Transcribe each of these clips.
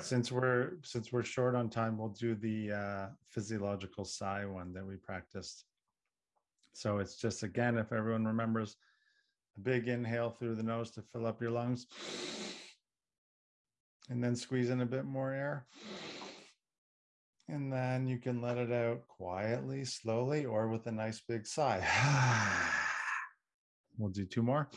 Since we're since we're short on time, we'll do the uh, physiological sigh one that we practiced. So it's just again, if everyone remembers, a big inhale through the nose to fill up your lungs, and then squeeze in a bit more air. And then you can let it out quietly, slowly, or with a nice big sigh. we'll do two more.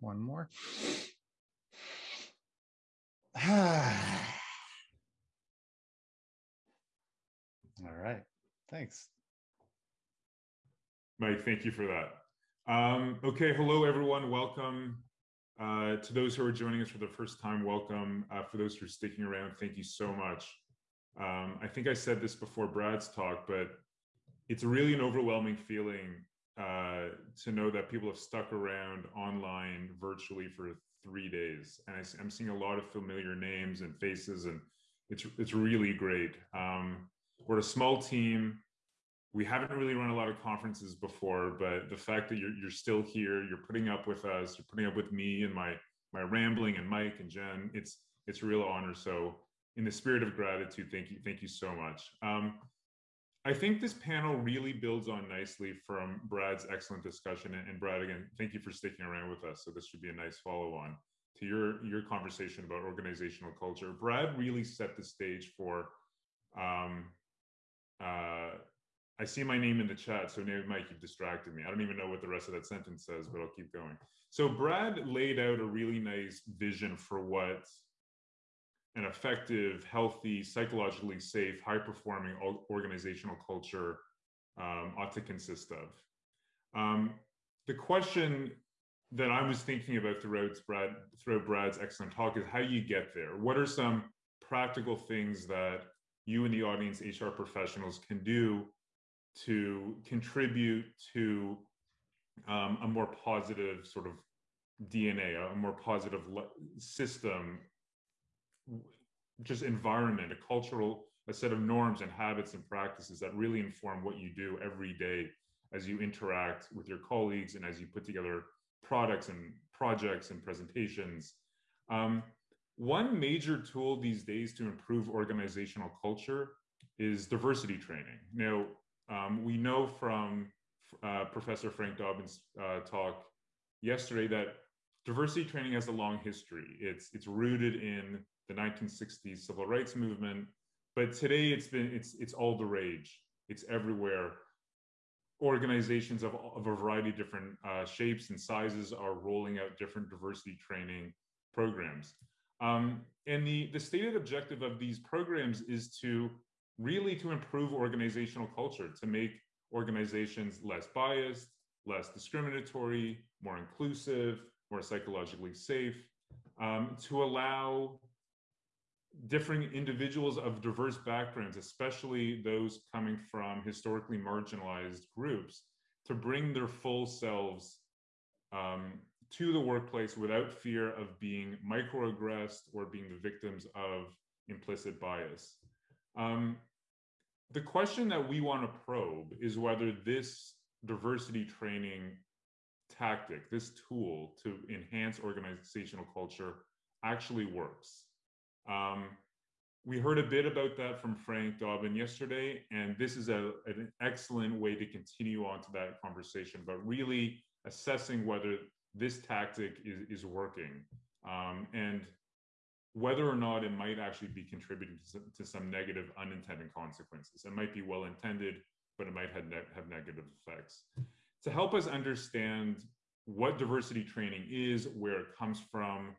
One more. All right. Thanks. Mike, thank you for that. Um, okay, hello everyone. Welcome. Uh, to those who are joining us for the first time, welcome. Uh, for those who are sticking around, thank you so much. Um, I think I said this before Brad's talk, but it's really an overwhelming feeling uh, to know that people have stuck around online virtually for three days. And I, am seeing a lot of familiar names and faces, and it's, it's really great. Um, we're a small team. We haven't really run a lot of conferences before, but the fact that you're, you're still here, you're putting up with us, you're putting up with me and my, my rambling and Mike and Jen, it's, it's a real honor. So in the spirit of gratitude, thank you, thank you so much. Um, I think this panel really builds on nicely from Brad's excellent discussion. And Brad, again, thank you for sticking around with us. So this should be a nice follow on to your, your conversation about organizational culture. Brad really set the stage for, um, uh, I see my name in the chat, so maybe Mike, you've distracted me. I don't even know what the rest of that sentence says, but I'll keep going. So Brad laid out a really nice vision for what an effective, healthy, psychologically safe, high performing organizational culture um, ought to consist of. Um, the question that I was thinking about throughout, Brad, throughout Brad's excellent talk is how you get there. What are some practical things that you and the audience HR professionals can do to contribute to um, a more positive sort of DNA, a more positive system just environment, a cultural, a set of norms and habits and practices that really inform what you do every day as you interact with your colleagues and as you put together products and projects and presentations. Um, one major tool these days to improve organizational culture is diversity training. Now, um, we know from uh, Professor Frank Dobbin's uh, talk yesterday that diversity training has a long history. It's, it's rooted in the 1960s civil rights movement. But today it's been it's it's all the rage. It's everywhere. Organizations of, of a variety of different uh, shapes and sizes are rolling out different diversity training programs. Um, and the, the stated objective of these programs is to really to improve organizational culture, to make organizations less biased, less discriminatory, more inclusive, more psychologically safe, um, to allow differing individuals of diverse backgrounds, especially those coming from historically marginalized groups, to bring their full selves um, to the workplace without fear of being microaggressed or being the victims of implicit bias. Um, the question that we want to probe is whether this diversity training tactic, this tool to enhance organizational culture actually works. Um, we heard a bit about that from Frank Dobbin yesterday, and this is a, an excellent way to continue on to that conversation, but really assessing whether this tactic is, is working um, and whether or not it might actually be contributing to some, to some negative unintended consequences. It might be well intended, but it might have, ne have negative effects. To help us understand what diversity training is, where it comes from,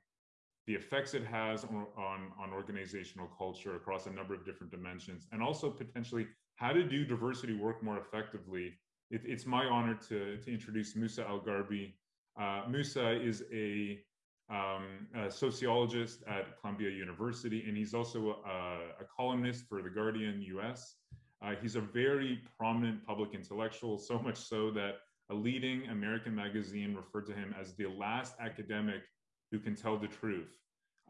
the effects it has on, on, on, organizational culture across a number of different dimensions, and also potentially how to do diversity work more effectively. It, it's my honor to, to introduce Musa Al-Gharbi. Uh, Musa is a, um, a, sociologist at Columbia University, and he's also a, a columnist for The Guardian US. Uh, he's a very prominent public intellectual, so much so that a leading American magazine referred to him as the last academic who can tell the truth.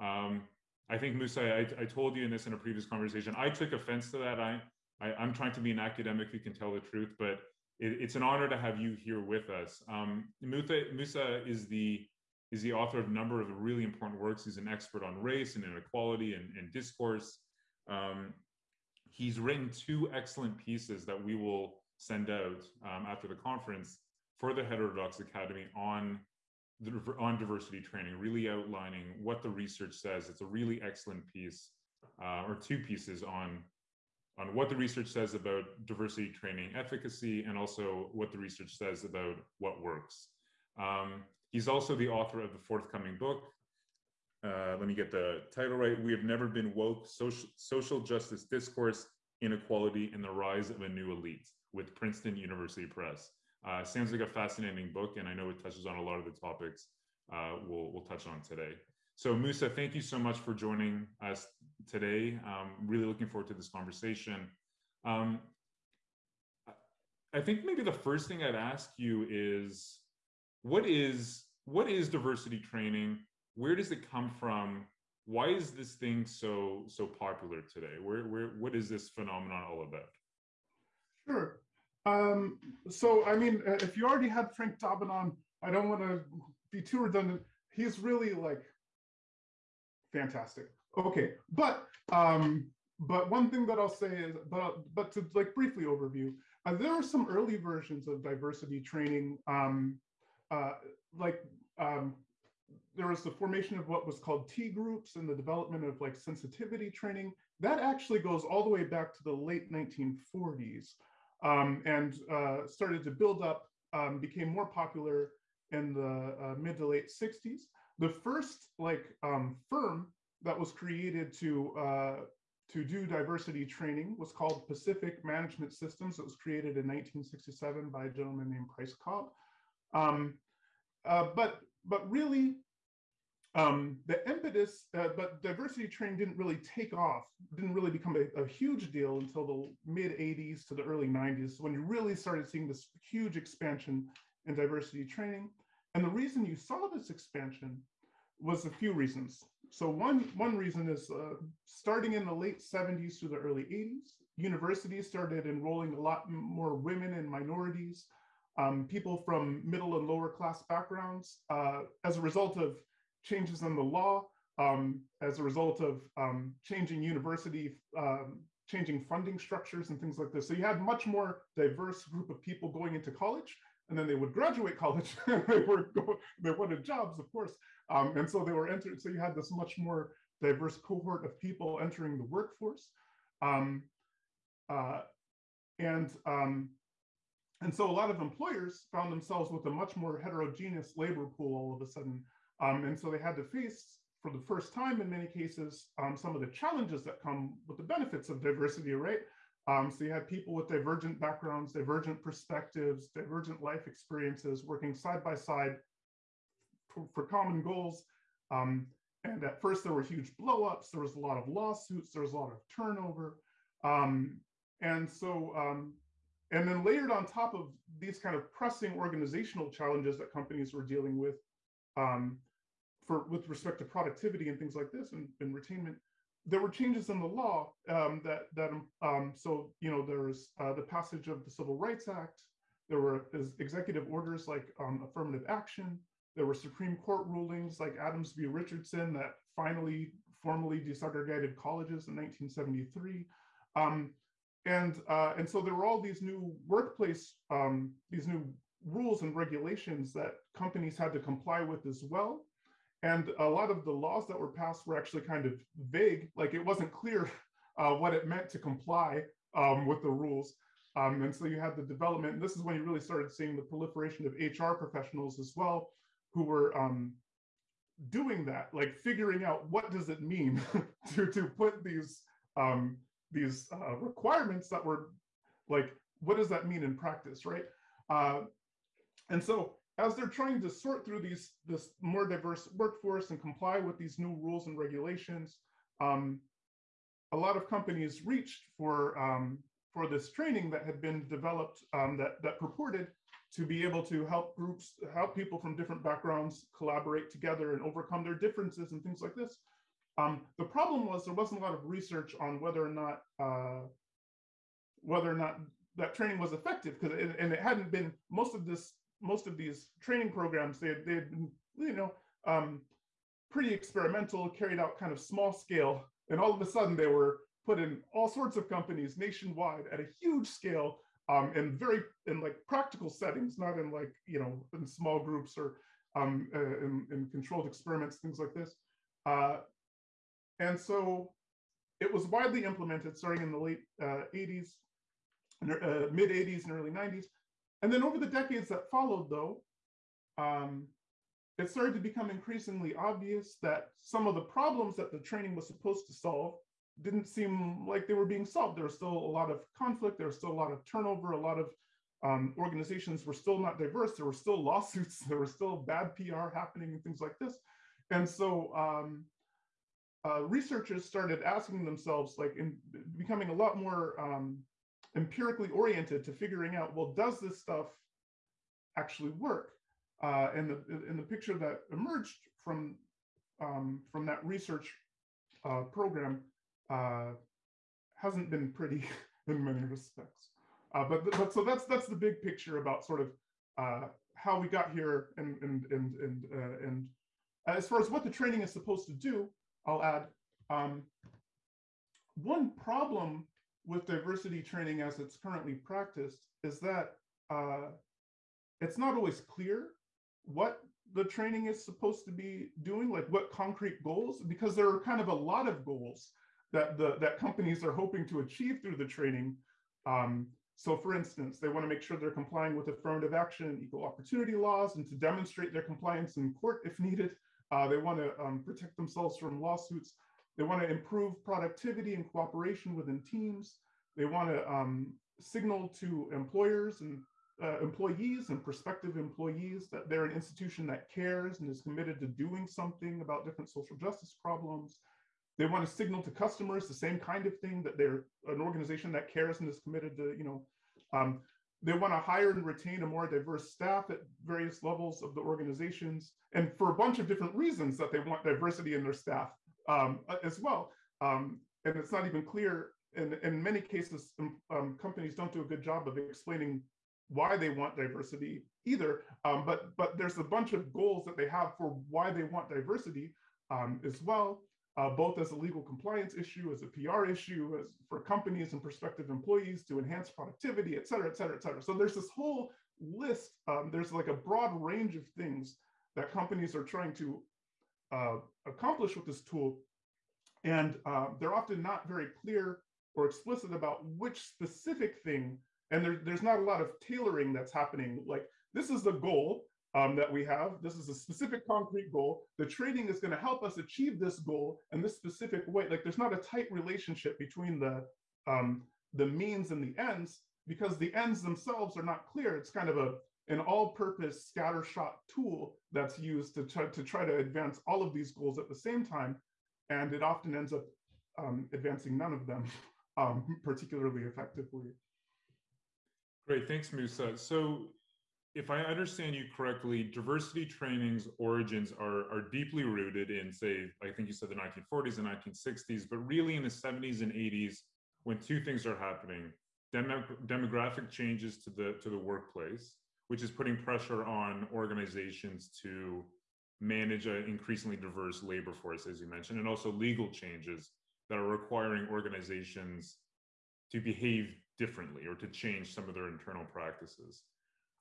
Um, I think Musa, I, I, told you in this in a previous conversation, I took offense to that. I, I, am trying to be an academic who can tell the truth, but it, it's an honor to have you here with us. Um, Musa, Musa is the is the author of a number of really important works. He's an expert on race and inequality and, and discourse. Um, he's written two excellent pieces that we will send out um, after the conference for the Heterodox Academy on on diversity training, really outlining what the research says. It's a really excellent piece, uh, or two pieces on on what the research says about diversity training efficacy and also what the research says about what works. Um, he's also the author of the forthcoming book. Uh, let me get the title right. We have never been woke, social, social justice discourse, inequality, and the rise of a new elite with Princeton University Press. Uh, sounds like a fascinating book, and I know it touches on a lot of the topics uh, we'll, we'll touch on today. So Musa, thank you so much for joining us today. Um, really looking forward to this conversation. Um, I think maybe the first thing I'd ask you is, what is what is diversity training? Where does it come from? Why is this thing so so popular today? Where where what is this phenomenon all about? Sure. Um, so I mean, uh, if you already had Frank Dobbin on, I don't want to be too redundant. He's really like fantastic. Okay, but um, but one thing that I'll say is, but but to like briefly overview, uh, there are some early versions of diversity training, um, uh, like um, there was the formation of what was called T groups and the development of like sensitivity training. That actually goes all the way back to the late 1940s um, and uh, started to build up, um, became more popular in the uh, mid to late 60s the first like um, firm that was created to uh, to do diversity training was called Pacific Management Systems. It was created in 1967 by a gentleman named Price Cobb. Um, uh, but but really, um, the impetus, uh, but diversity training didn't really take off, didn't really become a, a, huge deal until the mid 80s to the early 90s, when you really started seeing this huge expansion in diversity training. And the reason you saw this expansion was a few reasons. So one, one reason is uh, starting in the late 70s through the early 80s, universities started enrolling a lot more women and minorities, um, people from middle and lower class backgrounds uh, as a result of changes in the law, um, as a result of um, changing university, um, changing funding structures and things like this. So you had much more diverse group of people going into college and then they would graduate college. they were going, they wanted jobs, of course, um, and so they were entered. So you had this much more diverse cohort of people entering the workforce, um, uh, and um, and so a lot of employers found themselves with a much more heterogeneous labor pool all of a sudden, um, and so they had to face. For the first time, in many cases, um, some of the challenges that come with the benefits of diversity, right? Um, so you had people with divergent backgrounds, divergent perspectives, divergent life experiences working side by side for, common goals. Um, and at first there were huge blowups, there was a lot of lawsuits, there was a lot of turnover. Um, and so, um, and then layered on top of these kind of pressing organizational challenges that companies were dealing with um, for with respect to productivity and things like this and, and retainment, there were changes in the law um, that that um, so you know there's uh, the passage of the Civil Rights Act. There were executive orders like um, affirmative action. There were Supreme Court rulings like Adams v. Richardson that finally formally desegregated colleges in 1973. Um, and uh, and so there were all these new workplace um, these new rules and regulations that companies had to comply with as well and a lot of the laws that were passed were actually kind of vague, like it wasn't clear uh, what it meant to comply um, with the rules. Um, and so you had the development, and this is when you really started seeing the proliferation of HR professionals as well, who were um, doing that, like figuring out what does it mean to, to put these, um, these uh, requirements that were like, what does that mean in practice, right? Uh, and so as they're trying to sort through these this more diverse workforce and comply with these new rules and regulations, um, a lot of companies reached for um, for this training that had been developed um, that that purported to be able to help groups, help people from different backgrounds collaborate together and overcome their differences and things like this. Um, the problem was there wasn't a lot of research on whether or not uh, whether or not that training was effective because and it hadn't been most of this most of these training programs they they had been you know um, pretty experimental, carried out kind of small scale, and all of a sudden they were put in all sorts of companies nationwide at a huge scale um, in very in like practical settings, not in like you know in small groups or um, uh, in, in, controlled experiments, things like this. Uh, and so it was widely implemented starting in the late uh, 80s, uh, mid 80s and early 90s. And then over the decades that followed, though, um, it started to become increasingly obvious that some of the problems that the training was supposed to solve didn't seem like they were being solved. There was still a lot of conflict. There was still a lot of turnover. A lot of um, organizations were still not diverse. There were still lawsuits. There were still bad PR happening and things like this. And so um, uh, researchers started asking themselves, like, in becoming a lot more um, empirically oriented to figuring out, well, does this stuff actually work? Uh, and the in the picture that emerged from um, from that research uh, program uh, hasn't been pretty in many respects. Uh, but but so that's that's the big picture about sort of uh, how we got here and and and and uh, and as far as what the training is supposed to do, I'll add um, one problem with diversity training as it's currently practiced is that it's not always clear what the training is supposed to be doing, like what concrete goals, because there are kind of a lot of goals that the that companies are hoping to achieve through the training. Um, so for instance, they want to make sure they're complying with affirmative action and equal opportunity laws and to demonstrate their compliance in court if needed. Uh, they want to um, protect themselves from lawsuits. They want to improve productivity and cooperation within teams. They want to um, signal to employers and uh, employees and prospective employees that they're an institution that cares and is committed to doing something about different social justice problems. They want to signal to customers the same kind of thing that they're an organization that cares and is committed to, you know, um, they want to hire and retain a more diverse staff at various levels of the organizations and for a bunch of different reasons that they want diversity in their staff um, as well. Um, and it's not even clear in, in many cases, um, um companies don't do a good job of explaining why they want diversity either. Um, but but there's a bunch of goals that they have for why they want diversity um, as well, uh, both as a legal compliance issue, as a PR issue, as for companies and prospective employees to enhance productivity, et cetera, et cetera, et cetera. So there's this whole list. There's like a broad range of things that companies are trying to uh, accomplish with this tool. And uh, they're often not very clear or explicit about which specific thing and there, there's not a lot of tailoring that's happening. Like this is the goal um, that we have. This is a specific concrete goal. The training is going to help us achieve this goal in this specific way. Like there's not a tight relationship between the um, the means and the ends because the ends themselves are not clear. It's kind of a an all-purpose scattershot tool that's used to try, to try to advance all of these goals at the same time, and it often ends up um, advancing none of them um, particularly effectively. Great, thanks, Musa. So if I understand you correctly, diversity training's origins are, are deeply rooted in, say, I think you said the 1940s and 1960s, but really in the 70s and 80s, when two things are happening, Demo demographic changes to the, to the workplace, which is putting pressure on organizations to manage an increasingly diverse labor force, as you mentioned, and also legal changes that are requiring organizations to behave differently or to change some of their internal practices.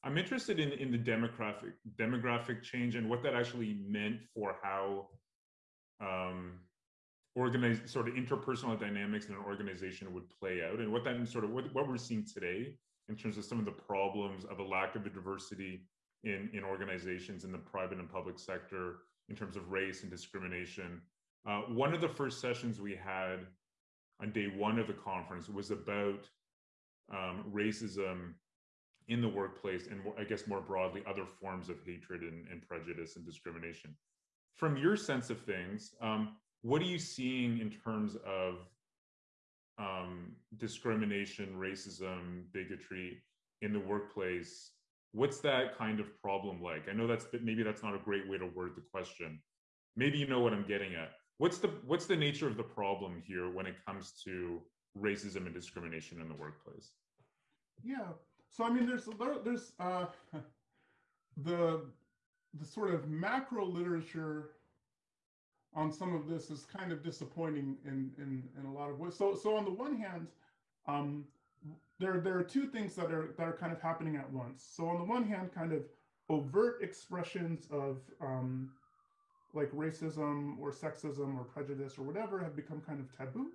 I'm interested in, in the demographic demographic change and what that actually meant for how um, organized sort of interpersonal dynamics in an organization would play out and what that sort of what, what we're seeing today in terms of some of the problems of a lack of a diversity in, in organizations in the private and public sector in terms of race and discrimination. Uh, one of the first sessions we had on day one of the conference was about um, racism in the workplace and I guess more broadly, other forms of hatred and, and prejudice and discrimination. From your sense of things, um, what are you seeing in terms of um, discrimination, racism, bigotry in the workplace? What's that kind of problem like? I know that's maybe that's not a great way to word the question. Maybe you know what I'm getting at. What's the what's the nature of the problem here when it comes to racism and discrimination in the workplace? Yeah. So I mean, there's there's uh, the the sort of macro literature on some of this is kind of disappointing in in in a lot of ways. So so on the one hand, um, there there are two things that are that are kind of happening at once. So on the one hand, kind of overt expressions of um, like racism or sexism or prejudice or whatever have become kind of taboo,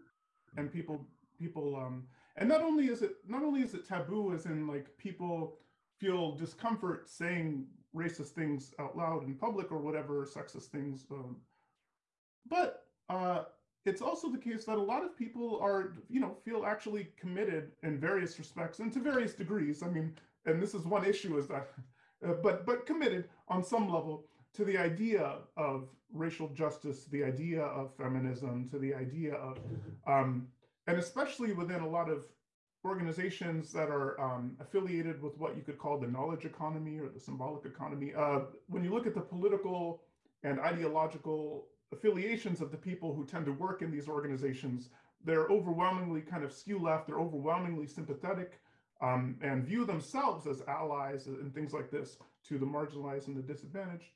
and people people um, and not only is it not only is it taboo as in like people feel discomfort saying racist things out loud in public or whatever sexist things um, but uh, it's also the case that a lot of people are you know feel actually committed in various respects and to various degrees i mean and this is one issue is that uh, but but committed on some level to the idea of racial justice the idea of feminism to the idea of um, and especially within a lot of organizations that are um, affiliated with what you could call the knowledge economy or the symbolic economy. Uh, when you look at the political and ideological affiliations of the people who tend to work in these organizations, they're overwhelmingly kind of skew left, they're overwhelmingly sympathetic um, and view themselves as allies and things like this to the marginalized and the disadvantaged.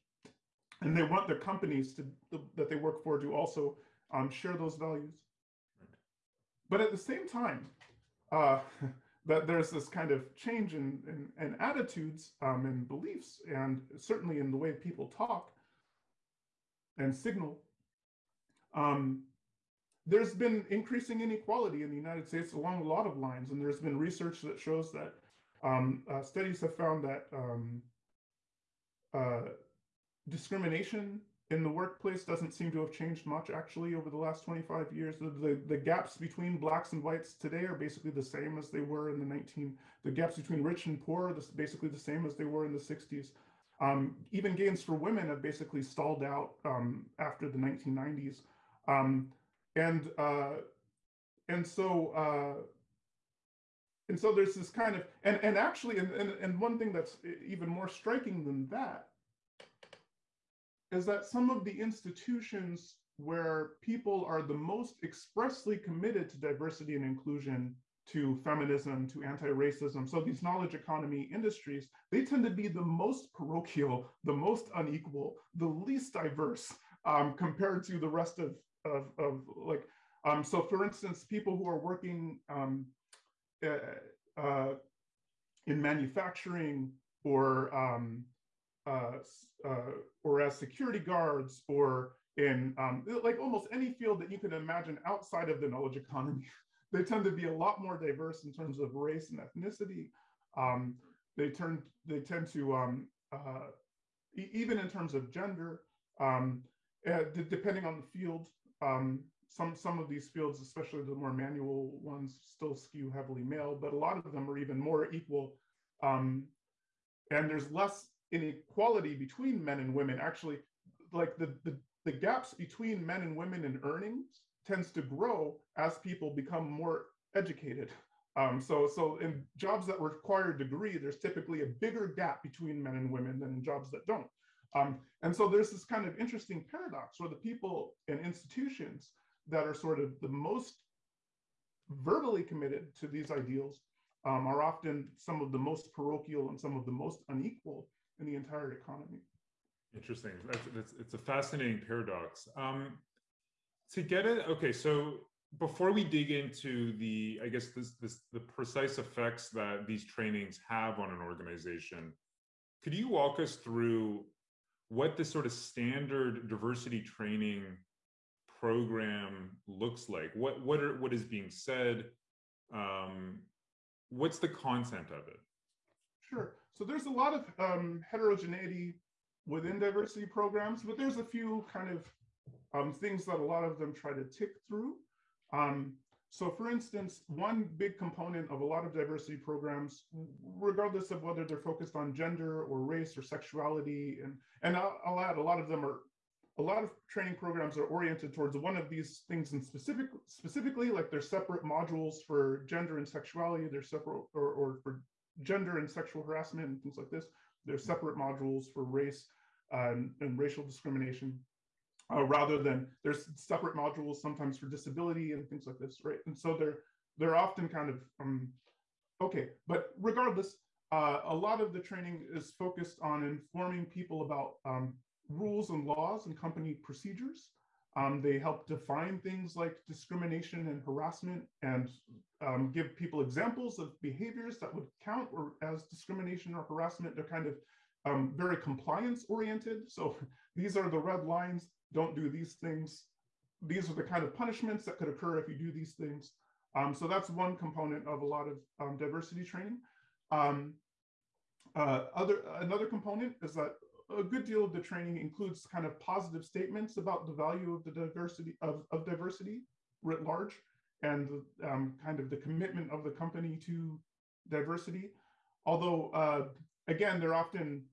And they want their companies to, that they work for to also um, share those values. But at the same time, uh, that there's this kind of change in, in, in attitudes um, and beliefs, and certainly in the way people talk and signal. Um, there's been increasing inequality in the United States along a lot of lines, and there's been research that shows that um, uh, studies have found that um, uh, discrimination in the workplace doesn't seem to have changed much actually over the last 25 years. The, the, the, gaps between blacks and whites today are basically the same as they were in the 19, the gaps between rich and poor are basically the same as they were in the 60s. Um, even gains for women have basically stalled out um, after the 1990s. Um, and, uh, and so, uh, and so there's this kind of, and, and actually, and, and, and one thing that's even more striking than that is that some of the institutions where people are the most expressly committed to diversity and inclusion, to feminism, to anti-racism, so these knowledge economy industries, they tend to be the most parochial, the most unequal, the least diverse um, compared to the rest of, of, of like, um, so for instance, people who are working um, uh, uh, in manufacturing or um, uh, uh, or as security guards or in um, like almost any field that you can imagine outside of the knowledge economy. They tend to be a lot more diverse in terms of race and ethnicity. Um, they turn they tend to um, uh, e even in terms of gender, um, uh, depending on the field. Um, some some of these fields, especially the more manual ones, still skew heavily male, but a lot of them are even more equal. Um, and there's less inequality between men and women actually like the, the the gaps between men and women in earnings tends to grow as people become more educated um, so so in jobs that require a degree there's typically a bigger gap between men and women than in jobs that don't um, and so there's this kind of interesting paradox where the people and institutions that are sort of the most verbally committed to these ideals um, are often some of the most parochial and some of the most unequal in the entire economy. Interesting. That's, that's, it's a fascinating paradox. Um, to get it, okay, so before we dig into the, I guess, this, this, the precise effects that these trainings have on an organization, could you walk us through what the sort of standard diversity training program looks like? What, what, are, what is being said? Um, what's the content of it? Sure. So there's a lot of um, heterogeneity within diversity programs, but there's a few kind of um, things that a lot of them try to tick through. Um, so for instance, one big component of a lot of diversity programs, regardless of whether they're focused on gender or race or sexuality, and, and I'll, I'll add a lot of them are, a lot of training programs are oriented towards one of these things in specific, specifically, like there's separate modules for gender and sexuality, there's separate, or, or for gender and sexual harassment and things like this. There's separate modules for race and, and racial discrimination, uh, rather than there's separate modules sometimes for disability and things like this, right? And so they're they're often kind of um, okay, but regardless, uh, a lot of the training is focused on informing people about um, rules and laws and company procedures. Um, they help define things like discrimination and harassment and um, give people examples of behaviors that would count or as discrimination or harassment. They're kind of um, very compliance oriented. So these are the red lines, don't do these things. These are the kind of punishments that could occur if you do these things. Um, so that's one component of a lot of um, diversity training. Um, uh, other Another component is that a good deal of the training includes kind of positive statements about the value of the diversity of, of diversity writ large and um, kind of the commitment of the company to diversity. Although, uh, again, they're often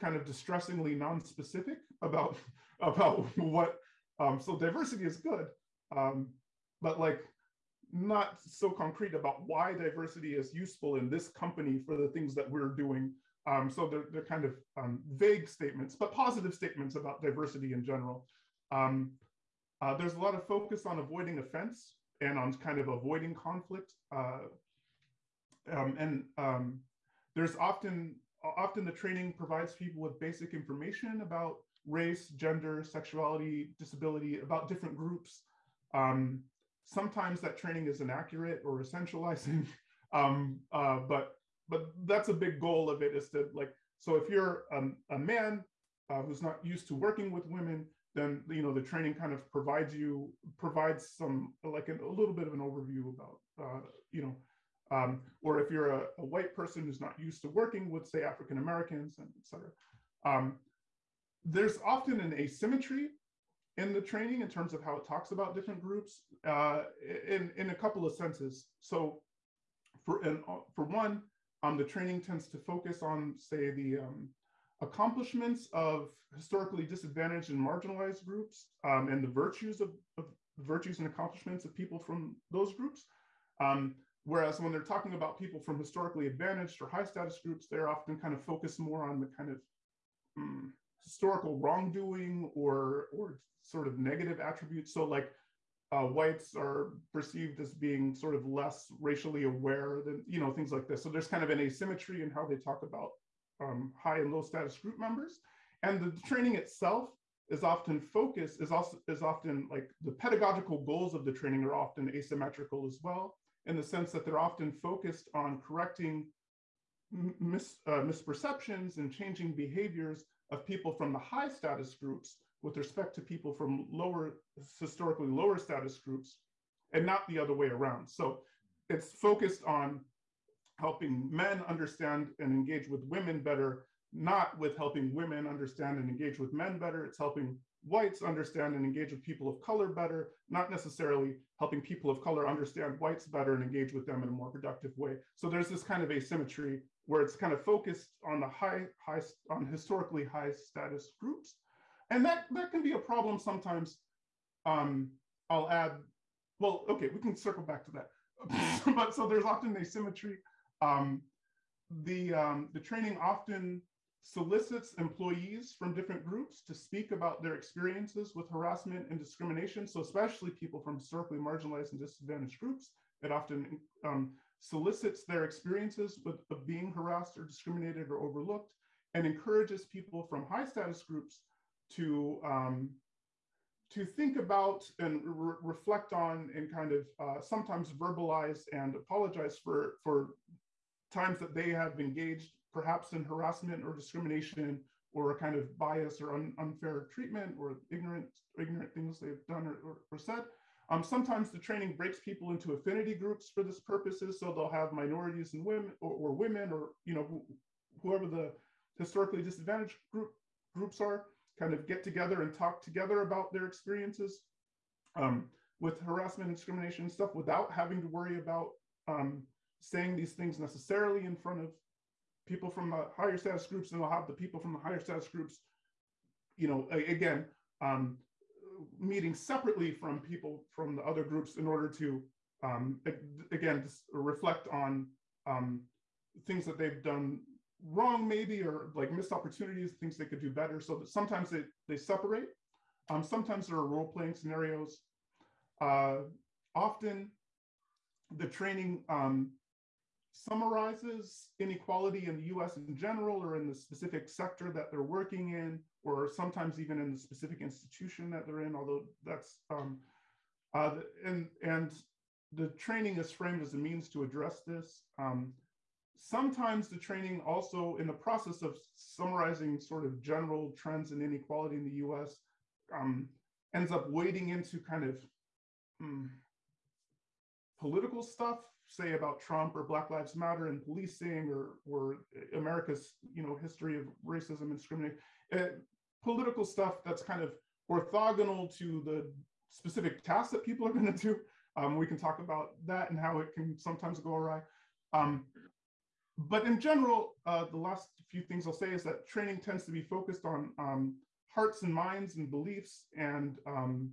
kind of distressingly non-specific about about what. Um, so diversity is good, um, but like not so concrete about why diversity is useful in this company for the things that we're doing. Um, so they're, they're kind of um, vague statements, but positive statements about diversity in general. Um, uh, there's a lot of focus on avoiding offense and on kind of avoiding conflict. Uh, um, and there's often, often the training provides people with basic information about race, gender, sexuality, disability, about different groups. Um, sometimes that training is inaccurate or essentializing, um, uh, but but that's a big goal of it is to like, so if you're um, a man uh, who's not used to working with women, then you know the training kind of provides you provides some like an, a little bit of an overview about uh, you know um, or if you're a, a, white person who's not used to working with say African Americans and et cetera. Um, there's often an asymmetry in the training in terms of how it talks about different groups uh, in, in a couple of senses. So for, for one, um, the training tends to focus on, say, the um, accomplishments of historically disadvantaged and marginalized groups um, and the virtues of, of, virtues and accomplishments of people from those groups. Um, whereas when they're talking about people from historically advantaged or high status groups, they're often kind of focused more on the kind of um, historical wrongdoing or, or sort of negative attributes. So like uh, whites are perceived as being sort of less racially aware than, you know, things like this. So there's kind of an asymmetry in how they talk about um, high and low status group members. And the training itself is often focused, is also is often like the pedagogical goals of the training are often asymmetrical as well, in the sense that they're often focused on correcting mis, uh, misperceptions and changing behaviors of people from the high status groups with respect to people from lower, historically lower status groups, and not the other way around. So it's focused on helping men understand and engage with women better, not with helping women understand and engage with men better. It's helping whites understand and engage with people of color better, not necessarily helping people of color understand whites better and engage with them in a more productive way. So there's this kind of asymmetry where it's kind of focused on the high, high, on historically high status groups. And that, that can be a problem sometimes. Um, I'll add, well, okay, we can circle back to that. but so there's often asymmetry um, the, um, the training often solicits employees from different groups to speak about their experiences with harassment and discrimination. So especially people from historically marginalized and disadvantaged groups, it often um, solicits their experiences with, of being harassed or discriminated or overlooked and encourages people from high status groups to um, to think about and re reflect on and kind of uh, sometimes verbalize and apologize for for times that they have engaged perhaps in harassment or discrimination or a kind of bias or un unfair treatment or ignorant ignorant things they've done or, or, or said. Um, sometimes the training breaks people into affinity groups for this purposes. So they'll have minorities and women or, or women or, you know, wh whoever the historically disadvantaged group groups are kind of get together and talk together about their experiences um, with harassment and discrimination and stuff without having to worry about um, saying these things necessarily in front of people from the higher status groups, and they'll have the people from the higher status groups, you know, again, um, meeting separately from people from the other groups in order to, um, again, reflect on um, things that they've done wrong, maybe, or like missed opportunities, things they could do better. So that sometimes they, they separate. Um, sometimes there are role playing scenarios. Uh, often the training um, summarizes inequality in the US in general or in the specific sector that they're working in, or sometimes even in the specific institution that they're in, although that's, um, uh, and, and the training is framed as a means to address this. Um, sometimes the training also in the process of summarizing sort of general trends in inequality in the US um, ends up wading into kind of um, political stuff, say about Trump or Black Lives Matter and policing or, or America's you know history of racism and discrimination, uh, political stuff that's kind of orthogonal to the specific tasks that people are going to do. Um, we can talk about that and how it can sometimes go awry. Um, but in general, uh, the last few things I'll say is that training tends to be focused on um, hearts and minds and beliefs and um,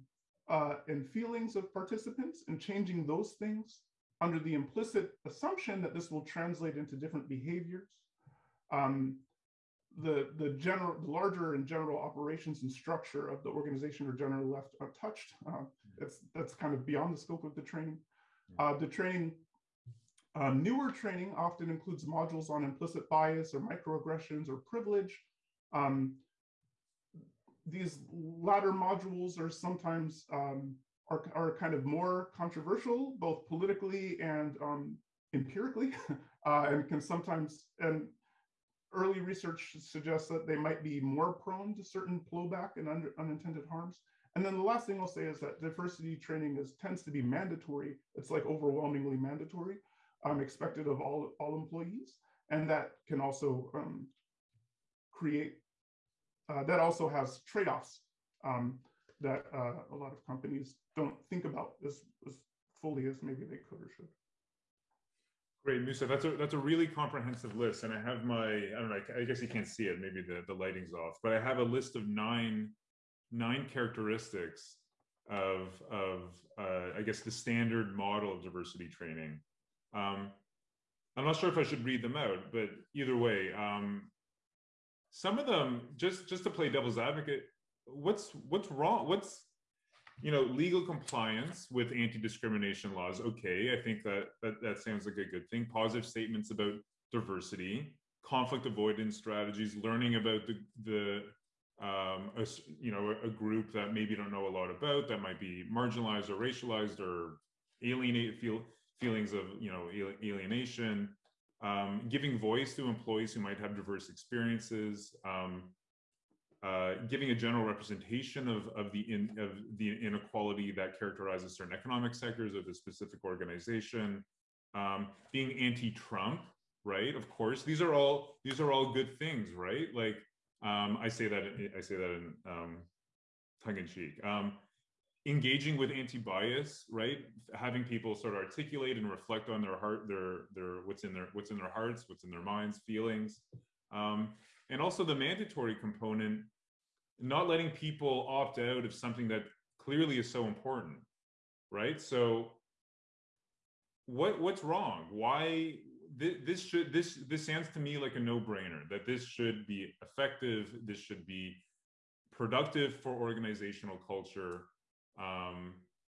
uh, and feelings of participants and changing those things under the implicit assumption that this will translate into different behaviors. Um, the the general, the larger and general operations and structure of the organization are generally left untouched. Uh, that's that's kind of beyond the scope of the training. Uh, the training uh, newer training often includes modules on implicit bias or microaggressions or privilege. Um, these latter modules are sometimes um, are, are kind of more controversial, both politically and um, empirically, uh, and can sometimes, and early research suggests that they might be more prone to certain blowback and unintended harms. And then the last thing I'll say is that diversity training is tends to be mandatory. It's like overwhelmingly mandatory um, expected of all, all employees. And that can also um, create, uh, that also has trade-offs um, that uh, a lot of companies don't think about as, as fully as maybe they could or should. Great, Musa. That's a that's a really comprehensive list, and I have my I don't know. I guess you can't see it. Maybe the the lighting's off, but I have a list of nine nine characteristics of of uh, I guess the standard model of diversity training um, I'm not sure if I should read them out, but either way, um, some of them just just to play devil's advocate. What's what's wrong? What's you know legal compliance with anti-discrimination laws? Okay, I think that that that sounds like a good thing. Positive statements about diversity, conflict avoidance strategies, learning about the the um, a, you know a group that maybe don't know a lot about that might be marginalized or racialized or alienate feel feelings of you know alienation, um, giving voice to employees who might have diverse experiences, um, uh, giving a general representation of, of the in, of the inequality that characterizes certain economic sectors of a specific organization, um, being anti-Trump, right? Of course, these are all these are all good things, right? Like um, I say that I say that in um, tongue in cheek. Um, engaging with anti-bias right having people sort of articulate and reflect on their heart their their what's in their what's in their hearts what's in their minds feelings um, and also the mandatory component not letting people opt out of something that clearly is so important right? So what what's wrong? Why th- this should this this sounds to me like a no-brainer that this should be effective this should be productive for organizational culture. Um,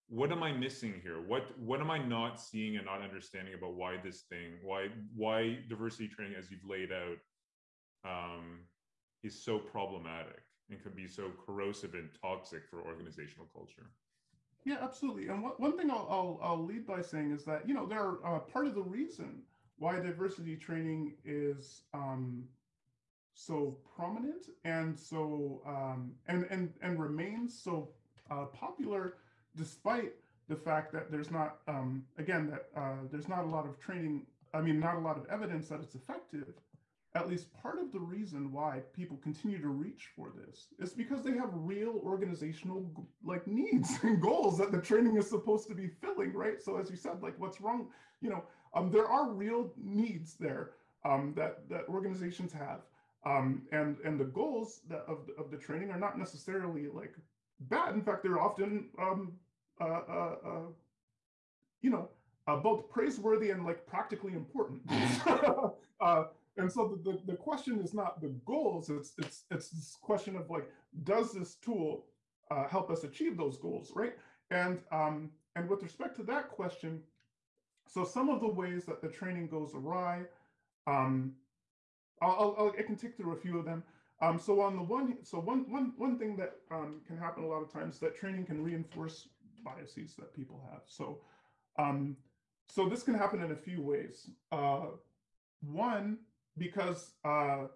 what am I missing here? What what am I not seeing and not understanding about why this thing, why why diversity training as you've laid out um, is so problematic and can be so corrosive and toxic for organizational culture? Yeah, absolutely. And one thing I'll, I'll, I'll lead by saying is that you know there are uh, part of the reason why diversity training is um, so prominent and so um, and and and remains so uh, popular despite the fact that there's not, um, again, that uh, there's not a lot of training, I mean, not a lot of evidence that it's effective. At least part of the reason why people continue to reach for this is because they have real organizational like needs and goals that the training is supposed to be filling, right? So as you said, like what's wrong, you know, um, there are real needs there um, that that organizations have, um, and and the goals that of the, of the training are not necessarily like bad. In fact, they're often, um, uh, uh, uh, you know, uh, both praiseworthy and like practically important. Uh, and so the, the, the, question is not the goals, it's, it's, it's this question of like, does this tool uh, help us achieve those goals, right? And, um, and with respect to that question, so some of the ways that the training goes awry, um, I'll, I'll, i can tick through a few of them. Um, so on the one, so one, one, one thing that um, can happen a lot of times that training can reinforce biases that people have. So, um, so this can happen in a few ways. Uh, one, because, uh,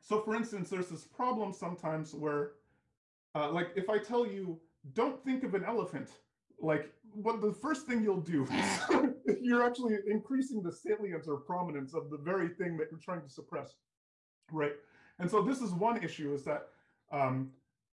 so for instance, there's this problem sometimes where, uh, like if I tell you, don't think of an elephant, like what the first thing you'll do, you're actually increasing the salience or prominence of the very thing that you're trying to suppress, right? And so this is one issue is that um,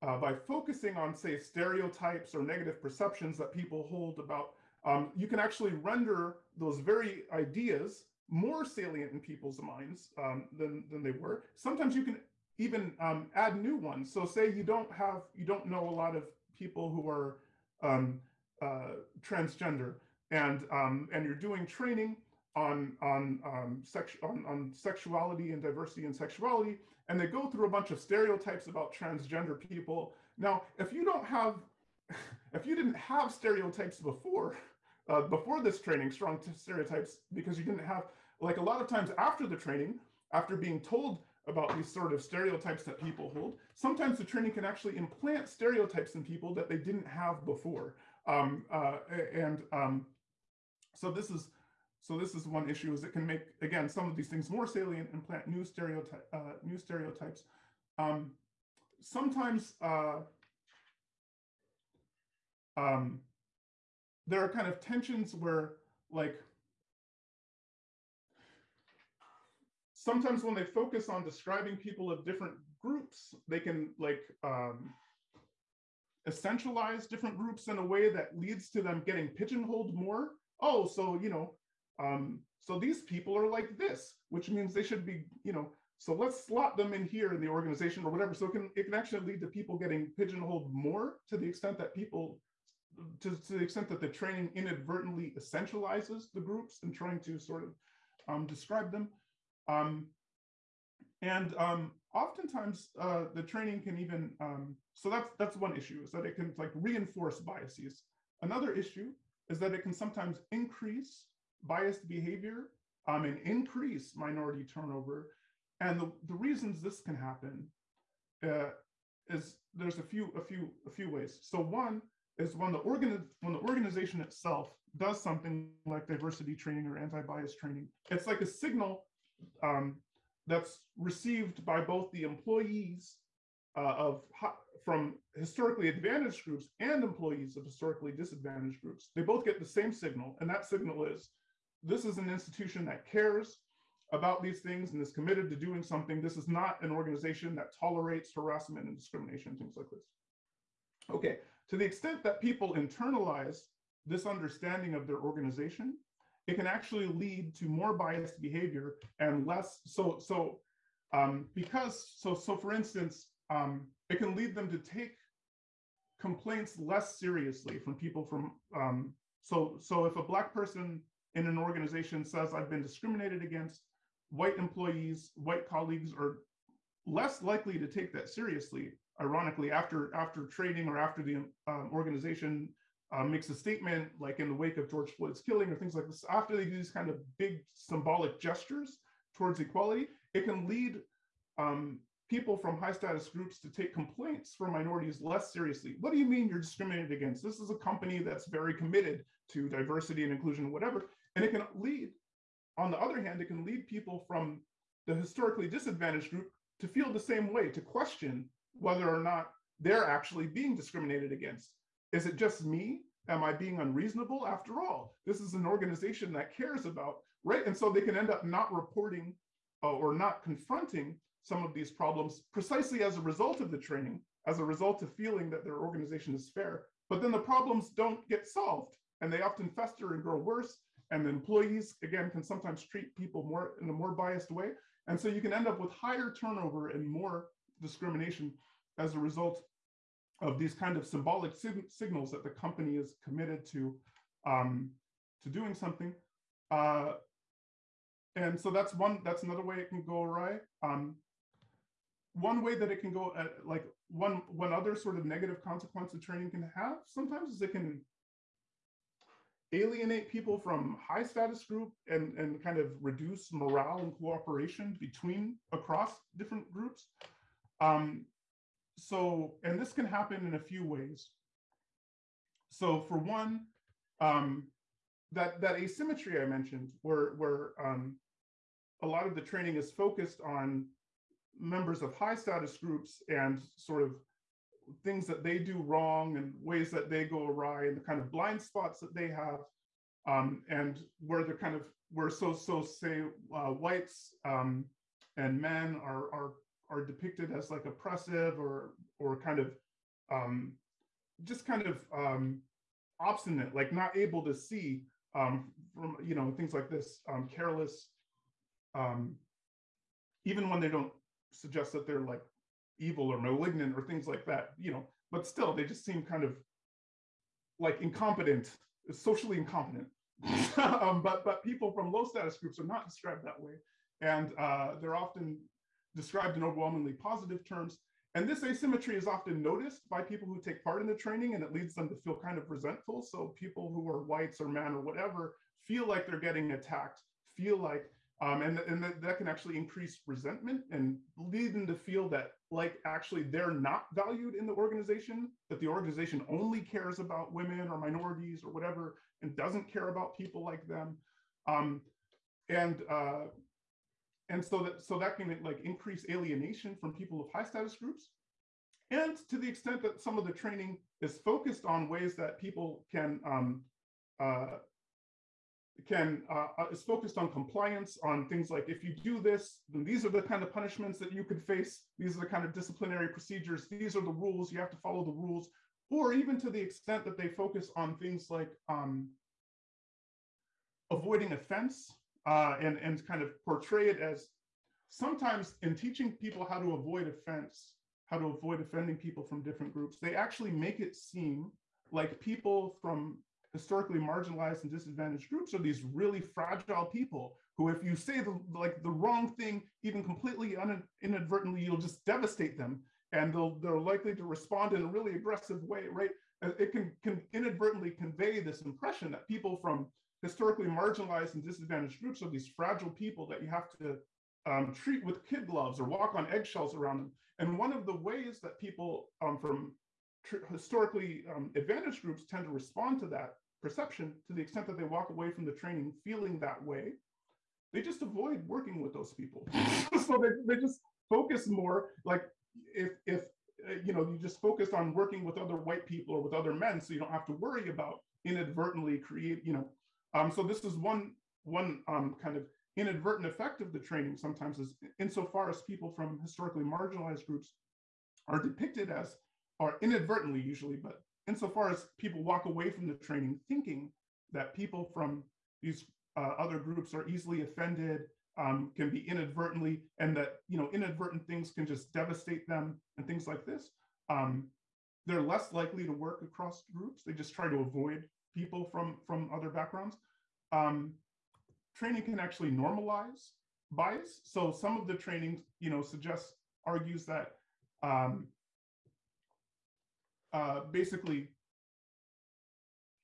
uh, by focusing on, say, stereotypes or negative perceptions that people hold about, um, you can actually render those very ideas more salient in people's minds um, than, than they were. Sometimes you can even um, add new ones. So say you don't have, you don't know a lot of people who are um, uh, transgender and, um, and you're doing training on, on, sex, on, on sexuality and diversity and sexuality, and they go through a bunch of stereotypes about transgender people. Now, if you don't have, if you didn't have stereotypes before, uh, before this training, strong stereotypes, because you didn't have, like a lot of times after the training, after being told about these sort of stereotypes that people hold, sometimes the training can actually implant stereotypes in people that they didn't have before. Um, uh, and um, so this is so this is one issue is it can make, again, some of these things more salient and plant new, stereotype, uh, new stereotypes. Um, sometimes uh, um, there are kind of tensions where like, sometimes when they focus on describing people of different groups, they can like um, essentialize different groups in a way that leads to them getting pigeonholed more. Oh, so, you know, um, so these people are like this, which means they should be, you know, so let's slot them in here in the organization or whatever. So it can, it can actually lead to people getting pigeonholed more to the extent that people, to, to the extent that the training inadvertently essentializes the groups and trying to sort of um, describe them. Um, and um, oftentimes uh, the training can even, um, so that's, that's one issue is that it can like reinforce biases. Another issue is that it can sometimes increase biased behavior um, and increase minority turnover. And the, the reasons this can happen uh, is there's a few a few a few ways. So one is when the organ when the organization itself does something like diversity training or anti-bias training, it's like a signal um, that's received by both the employees uh, of from historically advantaged groups and employees of historically disadvantaged groups. They both get the same signal, and that signal is this is an institution that cares about these things and is committed to doing something. This is not an organization that tolerates harassment and discrimination, things like this. Okay, to the extent that people internalize this understanding of their organization, it can actually lead to more biased behavior and less, so, so um, because, so, so for instance, um, it can lead them to take complaints less seriously from people from, um, so, so if a black person in an organization says I've been discriminated against, white employees, white colleagues are less likely to take that seriously. Ironically, after after training or after the um, organization uh, makes a statement, like in the wake of George Floyd's killing or things like this, after they do these kind of big symbolic gestures towards equality, it can lead um, people from high status groups to take complaints from minorities less seriously. What do you mean you're discriminated against? This is a company that's very committed to diversity and inclusion, whatever. And it can lead, on the other hand, it can lead people from the historically disadvantaged group to feel the same way, to question whether or not they're actually being discriminated against. Is it just me? Am I being unreasonable? After all, this is an organization that cares about, right? And so they can end up not reporting uh, or not confronting some of these problems precisely as a result of the training, as a result of feeling that their organization is fair. But then the problems don't get solved and they often fester and grow worse and the employees, again, can sometimes treat people more in a more biased way. And so you can end up with higher turnover and more discrimination as a result of these kind of symbolic sig signals that the company is committed to, um, to doing something. Uh, and so that's one, that's another way it can go awry. Um, one way that it can go, uh, like one, one other sort of negative consequence of training can have sometimes is it can alienate people from high status group and, and kind of reduce morale and cooperation between across different groups. Um, so, and this can happen in a few ways. So for one, um, that, that asymmetry I mentioned, where, where um, a lot of the training is focused on members of high status groups and sort of things that they do wrong and ways that they go awry and the kind of blind spots that they have um, and where they're kind of where so so say uh, whites um, and men are are are depicted as like oppressive or or kind of um, just kind of um, obstinate like not able to see um, from you know things like this um, careless um, even when they don't suggest that they're like evil or malignant or things like that, you know, but still they just seem kind of like incompetent, socially incompetent. um, but but people from low status groups are not described that way, and uh, they're often described in overwhelmingly positive terms. And this asymmetry is often noticed by people who take part in the training, and it leads them to feel kind of resentful. So people who are whites or men or whatever feel like they're getting attacked, feel like um, and and that, that can actually increase resentment and lead them to feel that like actually they're not valued in the organization, that the organization only cares about women or minorities or whatever, and doesn't care about people like them. Um, and uh, and so that so that can like increase alienation from people of high status groups. And to the extent that some of the training is focused on ways that people can um, uh, can uh, uh, is focused on compliance on things like if you do this then these are the kind of punishments that you could face. These are the kind of disciplinary procedures. These are the rules. You have to follow the rules. Or even to the extent that they focus on things like um, avoiding offense uh, and and kind of portray it as sometimes in teaching people how to avoid offense how to avoid offending people from different groups they actually make it seem like people from historically marginalized and disadvantaged groups are these really fragile people who if you say the like the wrong thing even completely inadvertently you'll just devastate them and they'll they're likely to respond in a really aggressive way right? It can, can inadvertently convey this impression that people from historically marginalized and disadvantaged groups are these fragile people that you have to um, treat with kid gloves or walk on eggshells around them. And one of the ways that people um, from historically um, advantaged groups tend to respond to that perception to the extent that they walk away from the training feeling that way they just avoid working with those people. So they, they just focus more like if if uh, you know you just focus on working with other white people or with other men so you don't have to worry about inadvertently create you know um so this is one one um kind of inadvertent effect of the training sometimes is insofar as people from historically marginalized groups are depicted as or inadvertently usually but insofar as people walk away from the training thinking that people from these uh, other groups are easily offended, um, can be inadvertently, and that you know inadvertent things can just devastate them and things like this. Um, they're less likely to work across groups. They just try to avoid people from from other backgrounds. Um, training can actually normalize bias. So some of the training, you know, suggests argues that um, uh, basically,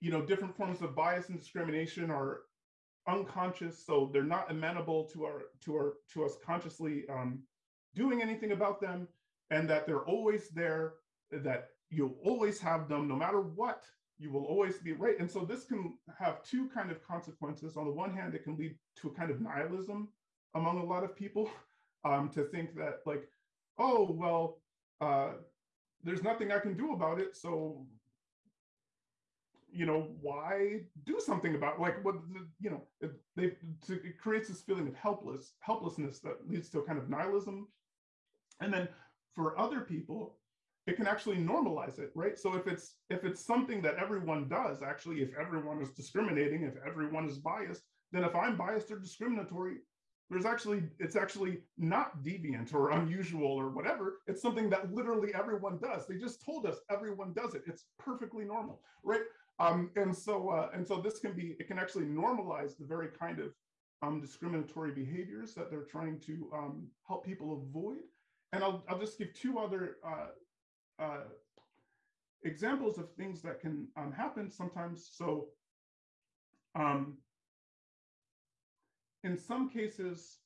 you know, different forms of bias and discrimination are unconscious, so they're not amenable to our to our to us consciously um, doing anything about them, and that they're always there, that you'll always have them no matter what. You will always be right. And so this can have two kind of consequences. On the one hand, it can lead to a kind of nihilism among a lot of people um, to think that like, oh, well, uh, there's nothing I can do about it. So, you know, why do something about like what you know? It, they it creates this feeling of helpless helplessness that leads to a kind of nihilism, and then for other people, it can actually normalize it, right? So if it's if it's something that everyone does, actually, if everyone is discriminating, if everyone is biased, then if I'm biased or discriminatory, there's actually it's actually not deviant or unusual or whatever. It's something that literally everyone does. They just told us everyone does it. It's perfectly normal right? Um, and so uh, and so this can be it can actually normalize the very kind of um, discriminatory behaviors that they're trying to um, help people avoid. And I'll, I'll just give two other uh, uh, examples of things that can um, happen sometimes so Um, in some cases,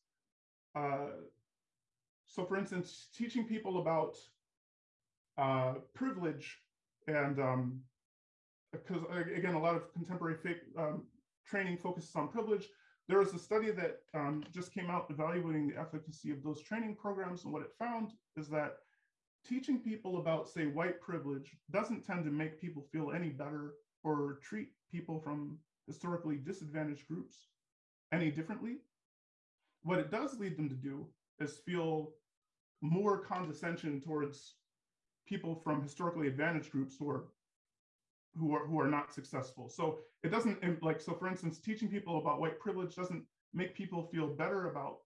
uh, so for instance, teaching people about uh, privilege and um, because again, a lot of contemporary fake um, training focuses on privilege. There was a study that um, just came out evaluating the efficacy of those training programs, and what it found is that teaching people about, say, white privilege doesn't tend to make people feel any better or treat people from historically disadvantaged groups any differently. What it does lead them to do is feel more condescension towards people from historically advantaged groups who are who are who are not successful. So it doesn't like so for instance, teaching people about white privilege doesn't make people feel better about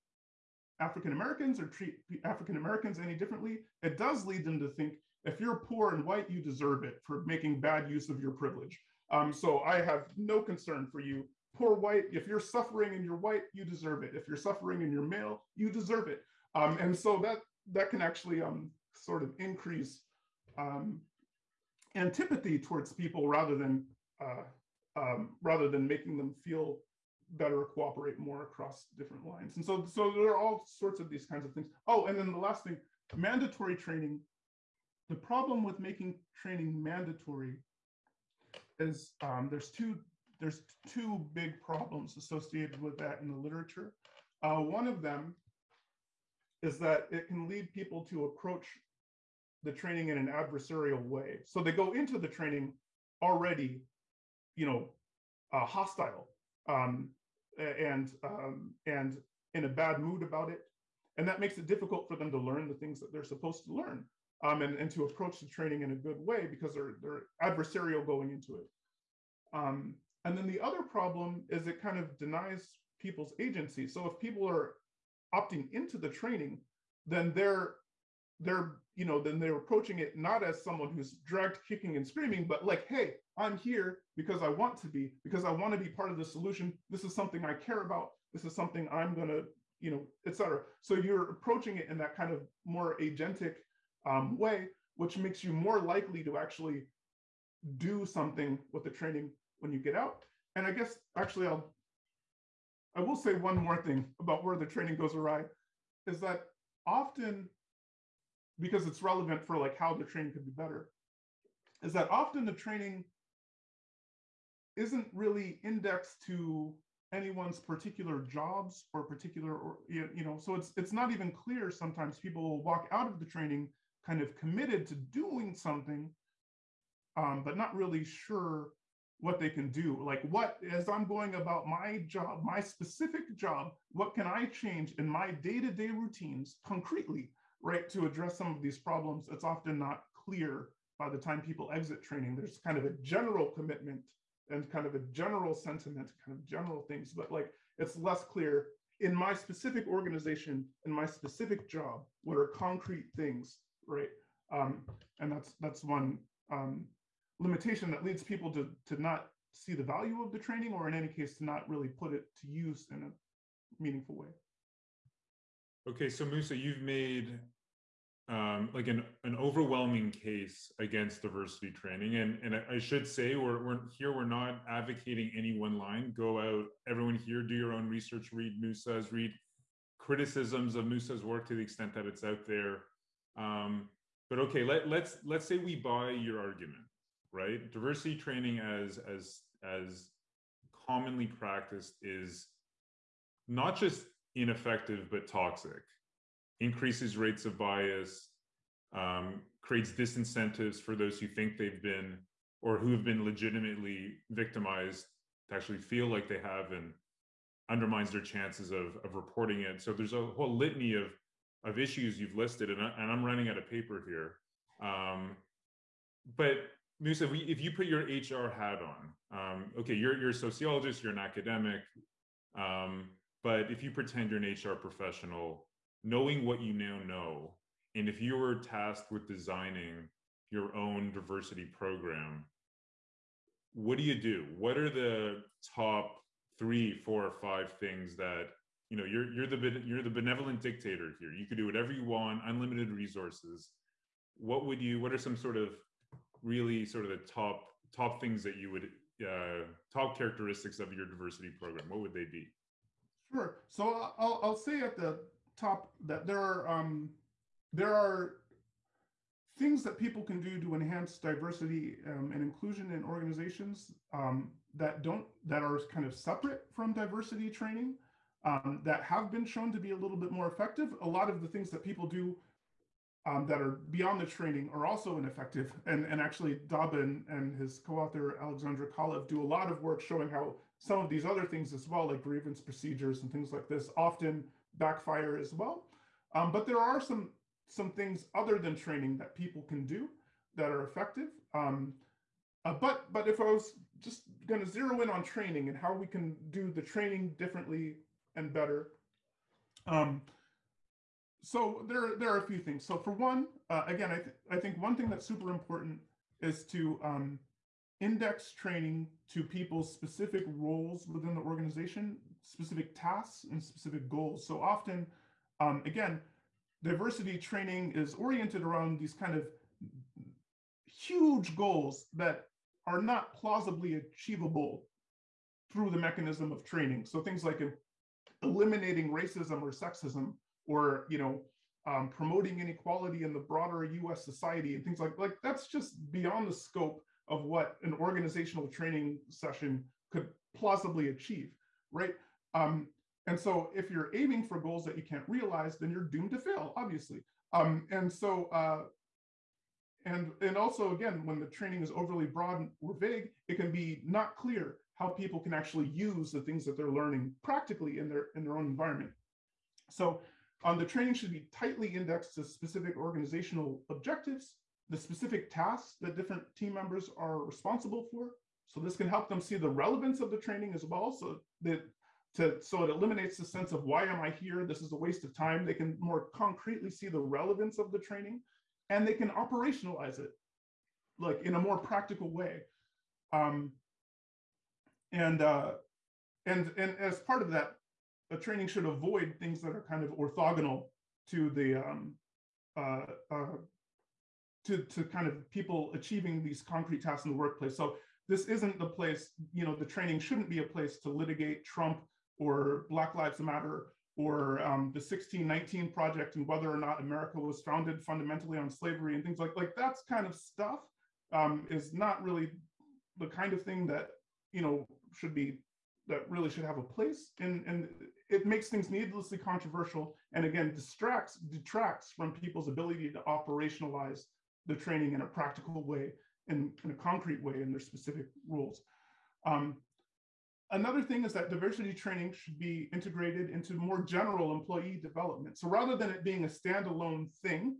African Americans or treat African Americans any differently. It does lead them to think if you're poor and white, you deserve it for making bad use of your privilege. Um, so I have no concern for you. Poor white, if you're suffering and you're white, you deserve it. If you're suffering and you're male, you deserve it. Um, and so that that can actually um, sort of increase um, antipathy towards people rather than uh, um, rather than making them feel better cooperate more across different lines. And so, so there are all sorts of these kinds of things. Oh, and then the last thing, mandatory training. The problem with making training mandatory is um, there's two there's two big problems associated with that in the literature. Uh, one of them is that it can lead people to approach the training in an adversarial way. So they go into the training already, you know, uh, hostile um, and um, and in a bad mood about it, and that makes it difficult for them to learn the things that they're supposed to learn um, and and to approach the training in a good way because they're they're adversarial going into it. Um, and then the other problem is it kind of denies people's agency. So if people are opting into the training, then they're they're you know then they're approaching it not as someone who's dragged kicking and screaming but like hey i'm here because i want to be because i want to be part of the solution. This is something i care about. This is something i'm going to you know etc so you're approaching it in that kind of more agentic um, way which makes you more likely to actually do something with the training when you get out. And i guess actually i'll i will say one more thing about where the training goes awry is that often because it's relevant for like how the training could be better, is that often the training isn't really indexed to anyone's particular jobs or particular or you know so it's it's not even clear sometimes people will walk out of the training kind of committed to doing something um, but not really sure what they can do. Like what as i'm going about my job my specific job what can i change in my day-to-day routines concretely right, to address some of these problems, it's often not clear by the time people exit training. There's kind of a general commitment and kind of a general sentiment, kind of general things, but like it's less clear in my specific organization, in my specific job, what are concrete things, right? Um, and that's that's one um, limitation that leads people to to not see the value of the training, or in any case, to not really put it to use in a meaningful way. Okay, so Musa, you've made um, like an, an overwhelming case against diversity training. And, and I should say, we're, we're here, we're not advocating any one line. Go out, everyone here, do your own research, read Musa's, read criticisms of Musa's work to the extent that it's out there. Um, but okay, let, let's let's say we buy your argument, right? Diversity training as as as commonly practiced is not just ineffective but toxic increases rates of bias, um, creates disincentives for those who think they've been or who have been legitimately victimized to actually feel like they have and undermines their chances of, of reporting it. So there's a whole litany of, of issues you've listed, and, I, and I'm running out of paper here. Um, but Musa, if, we, if you put your HR hat on, um, okay, you're, you're a sociologist, you're an academic, um, but if you pretend you're an HR professional, knowing what you now know, and if you were tasked with designing your own diversity program, what do you do? What are the top three, four, or five things that you know you're you're the you're the benevolent dictator here. You could do whatever you want, unlimited resources. What would you? What are some sort of really sort of the top top things that you would uh, top characteristics of your diversity program? What would they be? Sure. So I'll, I'll say at the top that there are um, there are things that people can do to enhance diversity um, and inclusion in organizations um, that don't that are kind of separate from diversity training um, that have been shown to be a little bit more effective. A lot of the things that people do um, that are beyond the training are also ineffective. And, and actually Dobbin and his co-author Alexandra Kalev do a lot of work showing how some of these other things as well, like grievance procedures and things like this, often backfire as well. Um, but there are some some things other than training that people can do that are effective. Um, uh, but but if I was just going to zero in on training and how we can do the training differently and better. Um, so there, there are a few things. So for one, uh, again, I, th I think one thing that's super important is to um, index training to people's specific roles within the organization, specific tasks and specific goals. So often, um, again, diversity training is oriented around these kind of huge goals that are not plausibly achievable through the mechanism of training. So things like eliminating racism or sexism, or you know, um, promoting inequality in the broader U.S. society and things like like that's just beyond the scope of what an organizational training session could plausibly achieve, right? Um, and so if you're aiming for goals that you can't realize, then you're doomed to fail, obviously. Um, and so, uh, and, and also again, when the training is overly broad or vague, it can be not clear how people can actually use the things that they're learning practically in their, in their own environment. So the training should be tightly indexed to specific organizational objectives, the specific tasks that different team members are responsible for. So this can help them see the relevance of the training as well. So that to, so it eliminates the sense of why am I here? This is a waste of time. They can more concretely see the relevance of the training and they can operationalize it like in a more practical way. Um, and, uh, and, and as part of that, the training should avoid things that are kind of orthogonal to the, um, uh, uh, to, to kind of people achieving these concrete tasks in the workplace. So this isn't the place, you know, the training shouldn't be a place to litigate Trump or Black Lives Matter or um, the 1619 project and whether or not America was founded fundamentally on slavery and things like like that's kind of stuff um, is not really the kind of thing that you know should be that really should have a place in and it makes things needlessly controversial and again distracts detracts from people's ability to operationalize the training in a practical way in, in a concrete way in their specific rules. Um, Another thing is that diversity training should be integrated into more general employee development. So rather than it being a standalone thing,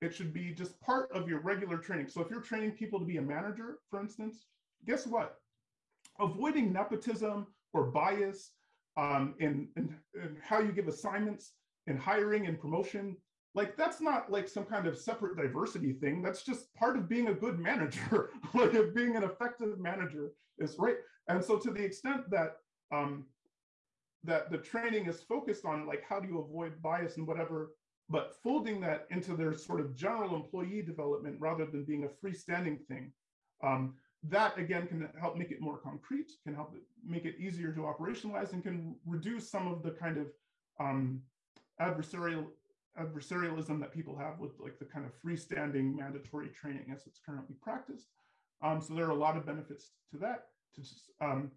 it should be just part of your regular training. So if you're training people to be a manager, for instance, guess what? Avoiding nepotism or bias um, in how you give assignments and hiring and promotion, like that's not like some kind of separate diversity thing. That's just part of being a good manager, like of being an effective manager is right. And so to the extent that um, that the training is focused on like how do you avoid bias and whatever, but folding that into their sort of general employee development rather than being a freestanding thing, um, that again can help make it more concrete, can help make it easier to operationalize and can reduce some of the kind of um, adversarial adversarialism that people have with like the kind of freestanding mandatory training as it's currently practiced. Um, so there are a lot of benefits to that to just um,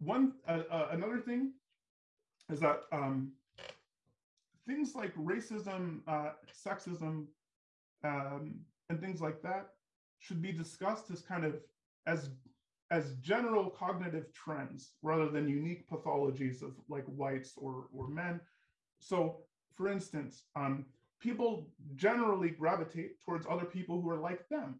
one uh, uh, another thing is that um, things like racism, uh, sexism, um, and things like that should be discussed as kind of as as general cognitive trends rather than unique pathologies of like whites or or men. So, for instance, um, people generally gravitate towards other people who are like them,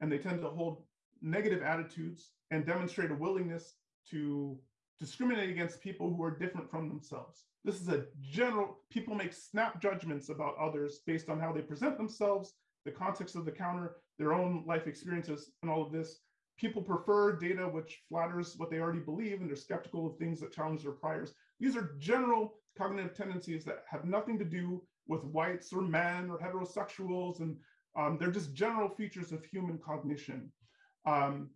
and they tend to hold negative attitudes and demonstrate a willingness to discriminate against people who are different from themselves. This is a general, people make snap judgments about others based on how they present themselves, the context of the counter, their own life experiences, and all of this. People prefer data which flatters what they already believe, and they're skeptical of things that challenge their priors. These are general cognitive tendencies that have nothing to do with whites or men or heterosexuals, and um, they're just general features of human cognition. Um,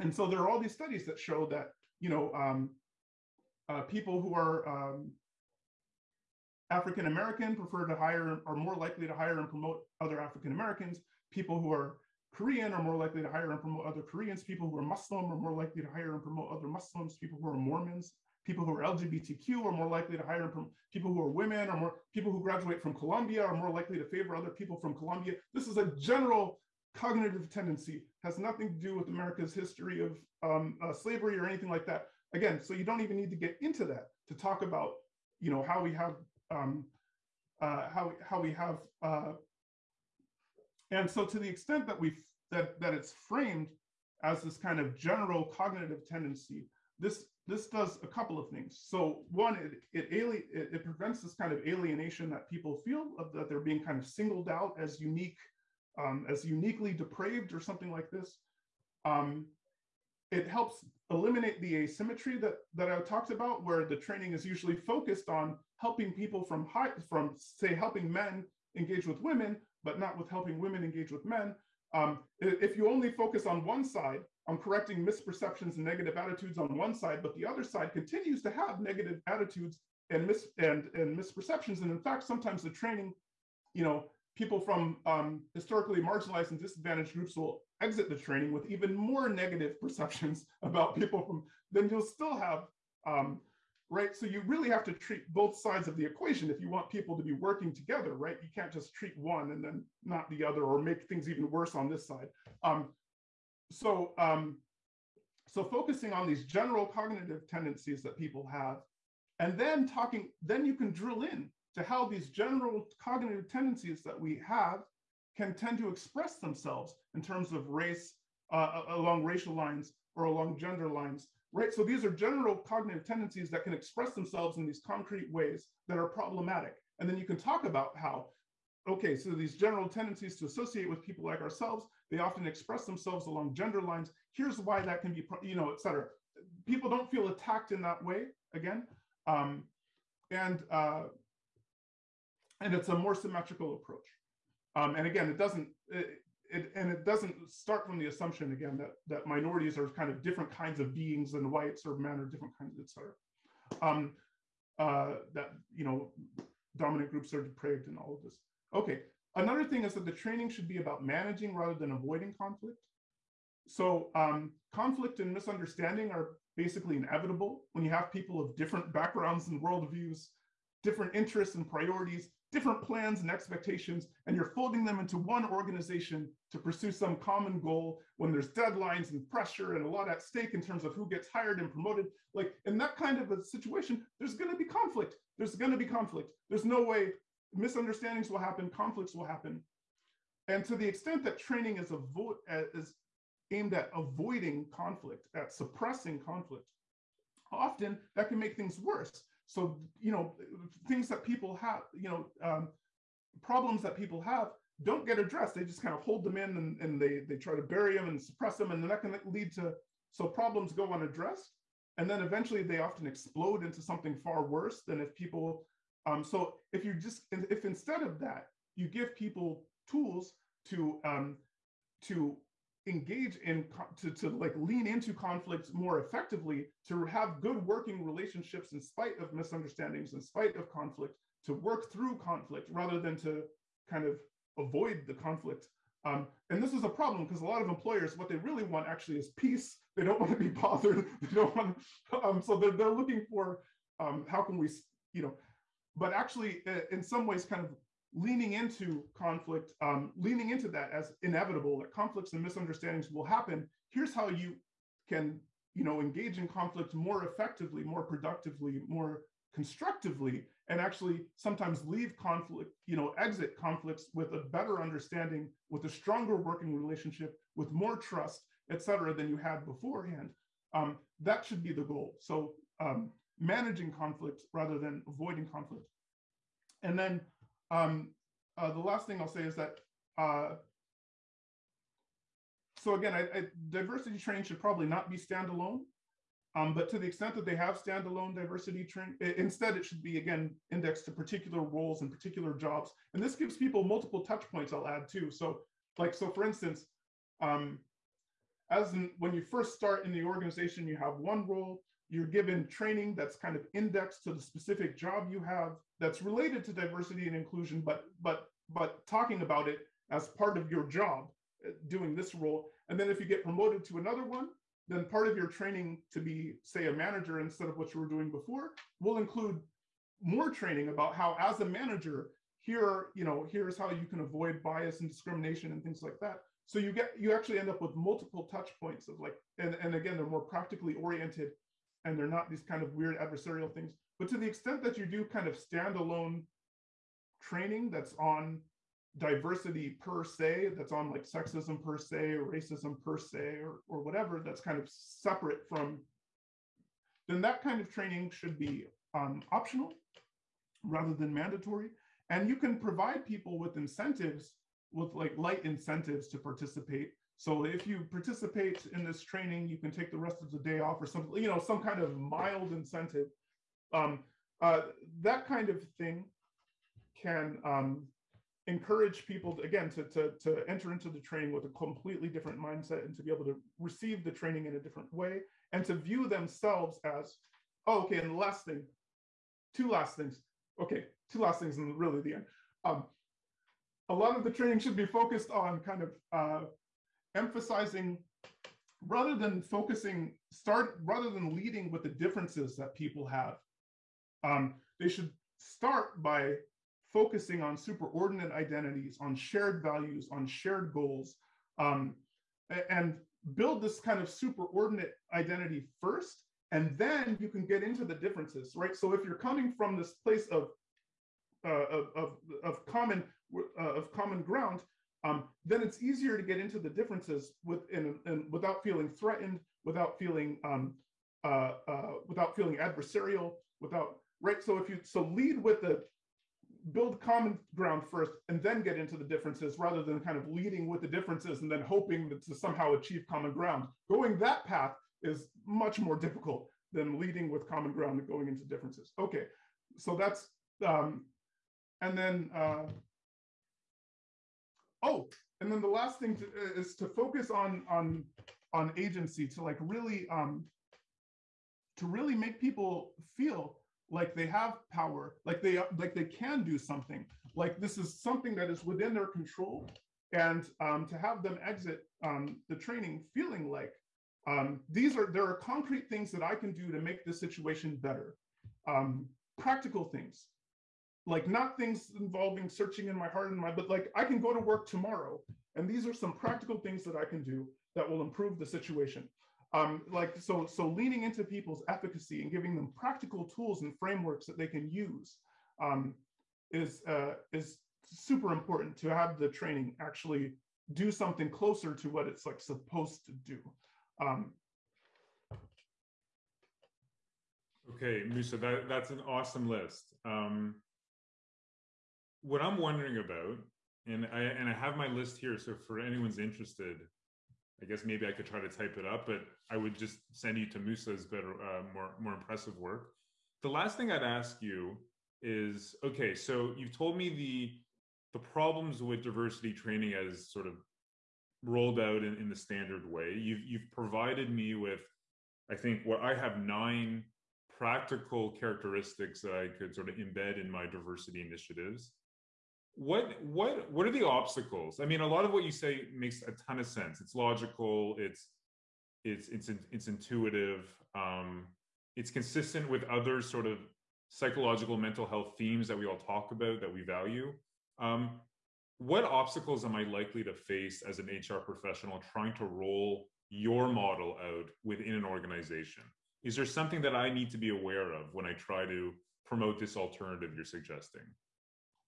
and so there are all these studies that show that you know um, uh, people who are um, African American prefer to hire are more likely to hire and promote other African Americans. People who are Korean are more likely to hire and promote other Koreans. People who are Muslim are more likely to hire and promote other Muslims. People who are Mormons, people who are LGBTQ are more likely to hire and promote. People who are women are more. People who graduate from Columbia are more likely to favor other people from Columbia. This is a general cognitive tendency. Has nothing to do with America's history of um, uh, slavery or anything like that. Again, so you don't even need to get into that to talk about, you know, how we have um, uh, how how we have uh, and so to the extent that we that that it's framed as this kind of general cognitive tendency, this this does a couple of things. So one, it it, ali- it, it prevents this kind of alienation that people feel of that they're being kind of singled out as unique, um, as uniquely depraved or something like this. Um, it helps eliminate the asymmetry that that I talked about, where the training is usually focused on helping people from high, from say helping men engage with women, but not with helping women engage with men. Um, if you only focus on one side, on correcting misperceptions and negative attitudes on one side, but the other side continues to have negative attitudes and mis and, and misperceptions. And in fact, sometimes the training, you know, people from um, historically marginalized and disadvantaged groups will exit the training with even more negative perceptions about people from, then you'll still have um, right? So you really have to treat both sides of the equation if you want people to be working together, right? You can't just treat one and then not the other or make things even worse on this side. Um, so, um, so focusing on these general cognitive tendencies that people have, and then talking, then you can drill in to how these general cognitive tendencies that we have can tend to express themselves in terms of race, uh, along racial lines or along gender lines right? So these are general cognitive tendencies that can express themselves in these concrete ways that are problematic. And then you can talk about how, okay, so these general tendencies to associate with people like ourselves, they often express themselves along gender lines. Here's why that can be, you know, et cetera. People don't feel attacked in that way, again. Um, and, uh, and it's a more symmetrical approach. Um, and again, it doesn't, it, it, and it doesn't start from the assumption again that that minorities are kind of different kinds of beings than whites or men or different kinds, et cetera. Um, uh, that you know, dominant groups are depraved and all of this. Okay. Another thing is that the training should be about managing rather than avoiding conflict. So um, conflict and misunderstanding are basically inevitable when you have people of different backgrounds and worldviews, different interests and priorities, different plans and expectations, and you're folding them into one organization to pursue some common goal when there's deadlines and pressure and a lot at stake in terms of who gets hired and promoted. Like in that kind of a situation, there's going to be conflict. There's going to be conflict. There's no way misunderstandings will happen, conflicts will happen. And to the extent that training is, avo- uh, is aimed at avoiding conflict, at suppressing conflict, often that can make things worse so, you know, things that people have, you know, um, problems that people have don't get addressed. They just kind of hold them in and, and they, they try to bury them and suppress them. And then that can lead to, so problems go unaddressed. And then eventually they often explode into something far worse than if people, um, so if you just, if instead of that, you give people tools to, um, to engage in to, to like lean into conflicts more effectively to have good working relationships in spite of misunderstandings in spite of conflict to work through conflict rather than to kind of avoid the conflict. Um, and this is a problem because a lot of employers what they really want actually is peace. They don't want to be bothered. They don't want um, so they're, they're looking for um, how can we you know but actually in some ways kind of leaning into conflict, um, leaning into that as inevitable, that conflicts and misunderstandings will happen. Here's how you can, you know, engage in conflict more effectively, more productively, more constructively, and actually sometimes leave conflict, you know, exit conflicts with a better understanding, with a stronger working relationship, with more trust, et cetera, than you had beforehand. Um, that should be the goal. So um, managing conflict rather than avoiding conflict. And then um, uh, the last thing I'll say is that, uh, so again, I, I, diversity training should probably not be standalone, um, but to the extent that they have standalone diversity training, instead it should be, again, indexed to particular roles and particular jobs. And this gives people multiple touch points I'll add too. So like, so for instance, um, as in, when you first start in the organization, you have one role, you're given training that's kind of indexed to the specific job you have that's related to diversity and inclusion, but but but talking about it as part of your job, uh, doing this role. And then if you get promoted to another one, then part of your training to be, say, a manager instead of what you were doing before will include more training about how, as a manager, here, you know, here's how you can avoid bias and discrimination and things like that. So you get, you actually end up with multiple touch points of like, and, and again, they're more practically oriented and they're not these kind of weird adversarial things. But to the extent that you do kind of standalone training that's on diversity per se, that's on like sexism per se, or racism per se, or, or whatever, that's kind of separate from, then that kind of training should be um, optional rather than mandatory. And you can provide people with incentives, with like light incentives to participate. So if you participate in this training, you can take the rest of the day off or something, you know, some kind of mild incentive. Um, uh, that kind of thing can um, encourage people to, again to, to, to enter into the training with a completely different mindset and to be able to receive the training in a different way and to view themselves as oh okay and last thing two last things okay two last things and really the end. Um, a lot of the training should be focused on kind of uh, emphasizing rather than focusing start rather than leading with the differences that people have um, they should start by focusing on superordinate identities, on shared values, on shared goals, um, and build this kind of superordinate identity first, and then you can get into the differences, right? So if you're coming from this place of uh, of, of, of common uh, of common ground, um, then it's easier to get into the differences in without feeling threatened, without feeling um, uh, uh without feeling adversarial, without right. So if you so lead with the build common ground first and then get into the differences rather than kind of leading with the differences and then hoping to somehow achieve common ground. Going that path is much more difficult than leading with common ground and going into differences. Okay, so that's, um, and then, uh, oh, and then the last thing to, uh, is to focus on, on, on agency to like really, um, to really make people feel like they have power, like they like they can do something, like this is something that is within their control, and um, to have them exit um, the training feeling like um, these are there are concrete things that I can do to make this situation better, um, practical things, like not things involving searching in my heart and my, but like I can go to work tomorrow, and these are some practical things that I can do that will improve the situation um, like so so leaning into people's efficacy and giving them practical tools and frameworks that they can use um, is uh, is super important to have the training actually do something closer to what it's like supposed to do. Um, okay musa that, that's an awesome list. Um, what i'm wondering about and i and i have my list here so for anyone's interested I guess maybe I could try to type it up, but I would just send you to Musa's better, uh, more more impressive work. The last thing I'd ask you is, okay, so you've told me the the problems with diversity training as sort of rolled out in, in the standard way. You've you've provided me with, I think, what I have nine practical characteristics that I could sort of embed in my diversity initiatives what what what are the obstacles? I mean a lot of what you say makes a ton of sense. It's logical it's it's it's it's intuitive um it's consistent with other sort of psychological mental health themes that we all talk about that we value. Um what obstacles am i likely to face as an hr professional trying to roll your model out within an organization? Is there something that i need to be aware of when i try to promote this alternative you're suggesting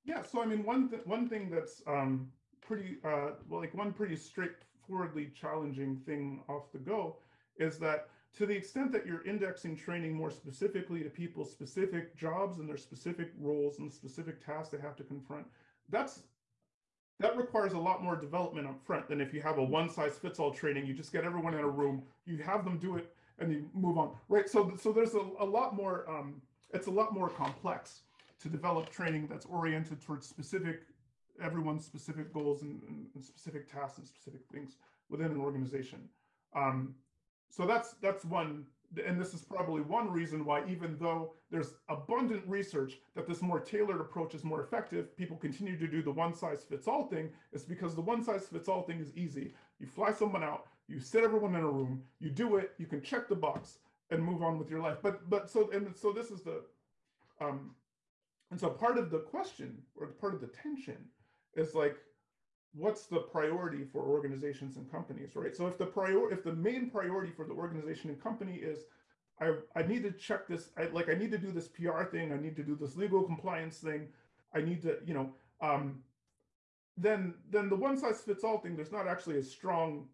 yeah, so I mean, one th- one thing that's um, pretty uh, well, like one pretty straightforwardly challenging thing off the go is that to the extent that you're indexing training more specifically to people's specific jobs and their specific roles and specific tasks they have to confront, that's that requires a lot more development up front than if you have a one size fits all training. You just get everyone in a room, you have them do it, and you move on, right? So so there's a, a lot more. Um, it's a lot more complex to develop training that's oriented towards specific, everyone's specific goals and, and, specific tasks and specific things within an organization. Um, so that's that's one, and this is probably one reason why, even though there's abundant research that this more tailored approach is more effective, people continue to do the one size fits all thing. It's because the one size fits all thing is easy. You fly someone out, you sit everyone in a room, you do it, you can check the box and move on with your life. But but so and so this is the um, and so part of the question or part of the tension is like what's the priority for organizations and companies, right? So if the prior if the main priority for the organization and company is I, I need to check this, I, like I need to do this PR thing, I need to do this legal compliance thing, I need to, you know, um, then then the one size fits all thing, there's not actually a strong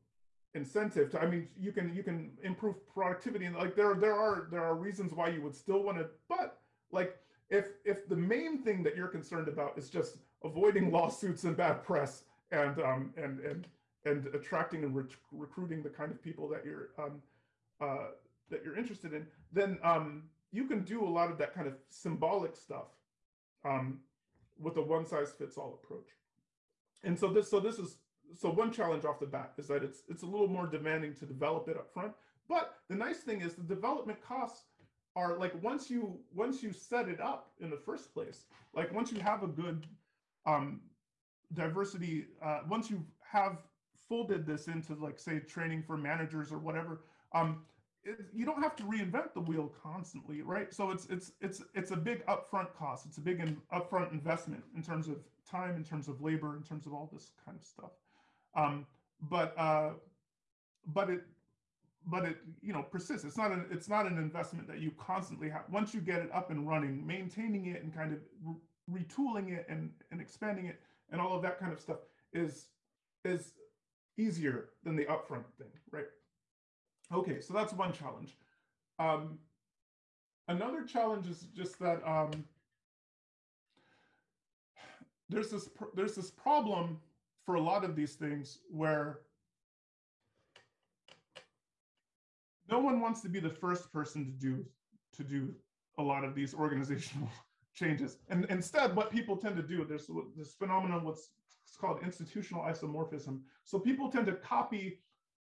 incentive to, I mean, you can you can improve productivity and like there there are there are reasons why you would still want to, but like if if the main thing that you're concerned about is just avoiding lawsuits and bad press and um, and and and attracting and rec recruiting the kind of people that you're um, uh, that you're interested in, then um, you can do a lot of that kind of symbolic stuff um, with a one size fits all approach. And so this so this is so one challenge off the bat is that it's it's a little more demanding to develop it up front. But the nice thing is the development costs are like once you once you set it up in the first place, like once you have a good um, diversity, uh, once you have folded this into like say training for managers or whatever, um, it, you don't have to reinvent the wheel constantly, right? So it's it's it's it's a big upfront cost. It's a big in, upfront investment in terms of time, in terms of labor, in terms of all this kind of stuff. Um, but uh, but it but it you know persists. It's not an it's not an investment that you constantly have. Once you get it up and running, maintaining it and kind of re retooling it and and expanding it and all of that kind of stuff is is easier than the upfront thing, right? Okay, so that's one challenge. Um, another challenge is just that um, there's this there's this problem for a lot of these things where no one wants to be the first person to do to do a lot of these organizational changes. And instead, what people tend to do, there's this phenomenon what's called institutional isomorphism. So people tend to copy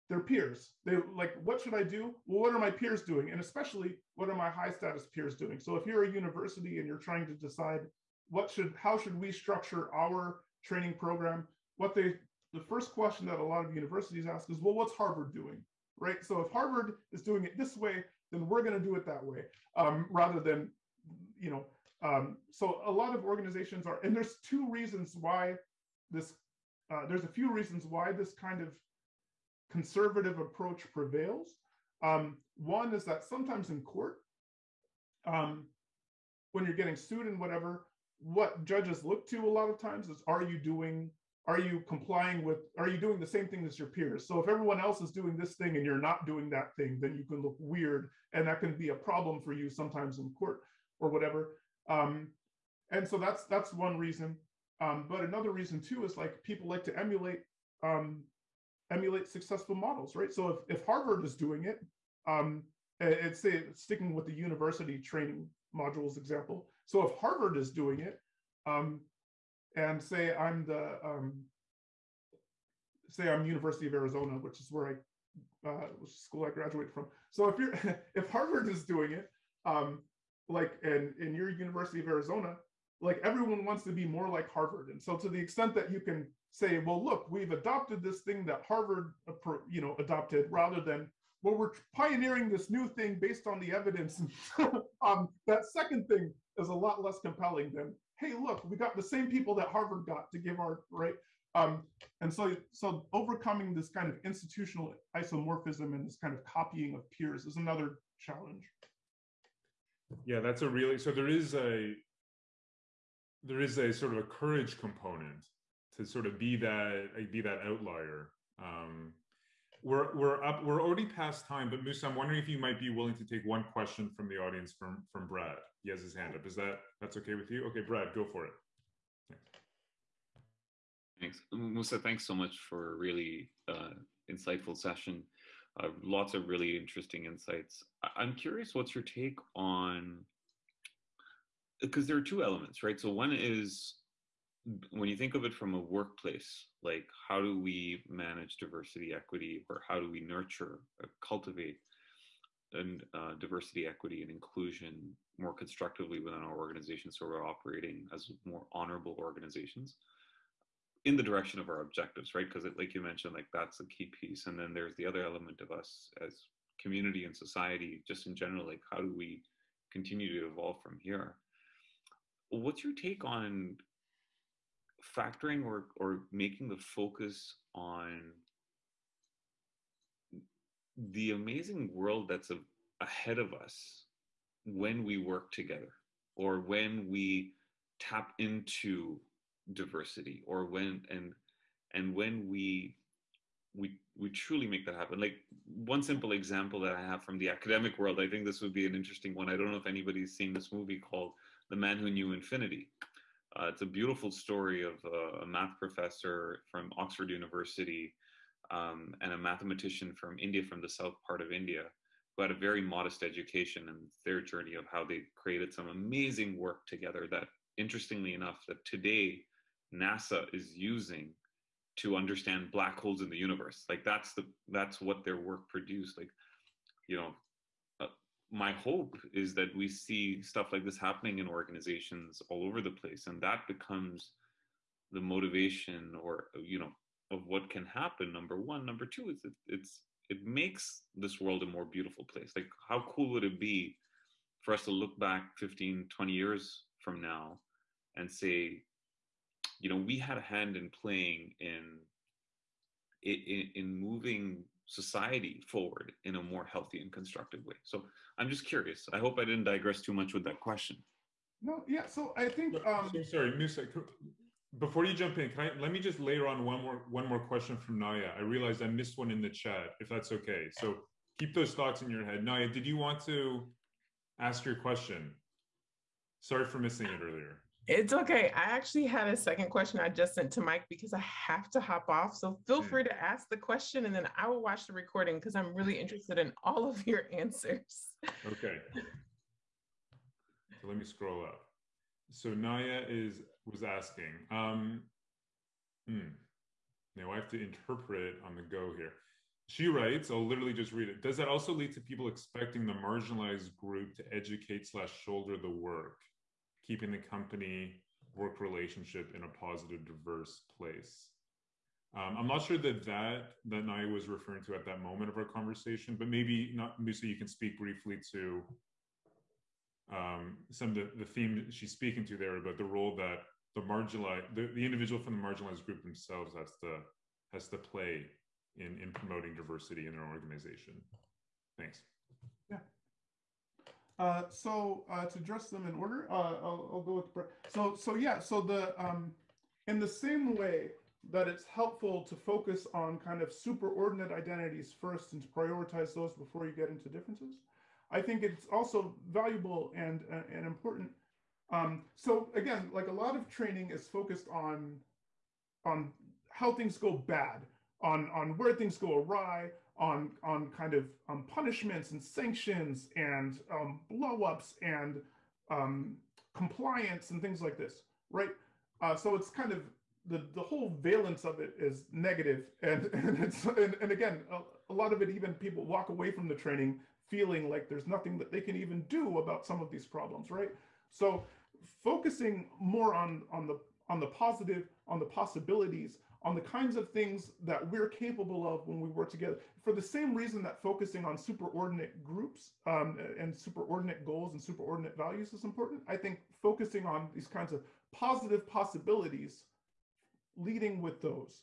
their peers. They like, what should I do? Well, what are my peers doing? And especially, what are my high status peers doing? So if you're a university and you're trying to decide what should, how should we structure our training program? What they, the first question that a lot of universities ask is, well, what's Harvard doing? Right. So if Harvard is doing it this way, then we're going to do it that way, um, rather than, you know, um, so a lot of organizations are, and there's two reasons why this, uh, there's a few reasons why this kind of conservative approach prevails. Um, one is that sometimes in court, um, when you're getting sued and whatever, what judges look to a lot of times is, are you doing, are you complying with, are you doing the same thing as your peers? So if everyone else is doing this thing and you're not doing that thing, then you can look weird and that can be a problem for you sometimes in court or whatever. Um, and so that's that's one reason. Um, but another reason too is like people like to emulate um, emulate successful models, right? So if, if Harvard is doing it, um, it's say sticking with the university training modules example. So if Harvard is doing it, um, and say I'm the um, say I'm University of Arizona, which is where I uh, school I graduated from. So if you're if Harvard is doing it, um, like and in your University of Arizona, like everyone wants to be more like Harvard. And so to the extent that you can say, well, look, we've adopted this thing that Harvard, you know, adopted rather than, well, we're pioneering this new thing based on the evidence. um, that second thing is a lot less compelling than, hey, look, we got the same people that Harvard got to give our, right? Um, and so, so overcoming this kind of institutional isomorphism and this kind of copying of peers is another challenge. Yeah, that's a really so there is a there is a sort of a courage component to sort of be that be that outlier. Um, we're we're up we're already past time, but Musa, I'm wondering if you might be willing to take one question from the audience from from Brad. He has his hand up. Is that that's okay with you? Okay, Brad, go for it. Thanks, Musa. Thanks so much for a really uh, insightful session. Uh, lots of really interesting insights. I'm curious, what's your take on? Because there are two elements, right? So one is when you think of it from a workplace, like how do we manage diversity, equity, or how do we nurture, uh, cultivate, and uh, diversity, equity, and inclusion more constructively within our organization, so we're operating as more honorable organizations in the direction of our objectives, right? Because, like you mentioned, like that's a key piece, and then there's the other element of us as community and society, just in general, like how do we continue to evolve from here? What's your take on factoring or or making the focus on the amazing world that's a, ahead of us when we work together or when we tap into diversity or when and and when we we we truly make that happen. Like one simple example that i have from the academic world i think this would be an interesting one. I don't know if anybody's seen this movie called the man who knew infinity. Uh, it's a beautiful story of a math professor from Oxford University um, and a mathematician from India, from the south part of India, who had a very modest education and their journey of how they created some amazing work together that, interestingly enough, that today NASA is using to understand black holes in the universe. Like that's the that's what their work produced. Like, you know, uh, my hope is that we see stuff like this happening in organizations all over the place and that becomes the motivation or you know of what can happen number one number two is it, it's it makes this world a more beautiful place like how cool would it be for us to look back 15 20 years from now and say you know we had a hand in playing in in, in moving society forward in a more healthy and constructive way. So I'm just curious. I hope I didn't digress too much with that question. No, yeah. So I think. Um, so sorry, Musa. Before you jump in, can I let me just layer on one more one more question from Naya. I realized I missed one in the chat. If that's okay, so keep those thoughts in your head. Naya, did you want to ask your question? Sorry for missing it earlier. It's okay. I actually had a second question I just sent to Mike because I have to hop off. So feel hmm. free to ask the question and then I will watch the recording because I'm really interested in all of your answers. Okay. So let me scroll up. So Naya is was asking. Um, hmm. Now I have to interpret on the go here. She writes, I'll literally just read it. Does that also lead to people expecting the marginalized group to educate slash shoulder the work? keeping the company work relationship in a positive, diverse place. Um, I'm not sure that that that Naya was referring to at that moment of our conversation, but maybe not. Musa, you can speak briefly to um, some of the, the theme she's speaking to there about the role that the marginalized, the, the individual from the marginalized group themselves has to has to play in in promoting diversity in their organization. Thanks. Uh, so uh, to address them in order, uh, I'll, I'll, go with so so yeah. So the um, in the same way that it's helpful to focus on kind of superordinate identities first and to prioritize those before you get into differences, I think it's also valuable and uh, and important. Um, so again, like a lot of training is focused on on how things go bad, on on where things go awry, on on kind of um, punishments and sanctions and um, blowups and um, compliance and things like this, right? Uh, so it's kind of the the whole valence of it is negative, and and and, and again, a, a lot of it even people walk away from the training feeling like there's nothing that they can even do about some of these problems, right? So focusing more on on the on the positive, on the possibilities, on the kinds of things that we're capable of when we work together for the same reason that focusing on superordinate groups um, and superordinate goals and superordinate values is important i think focusing on these kinds of positive possibilities leading with those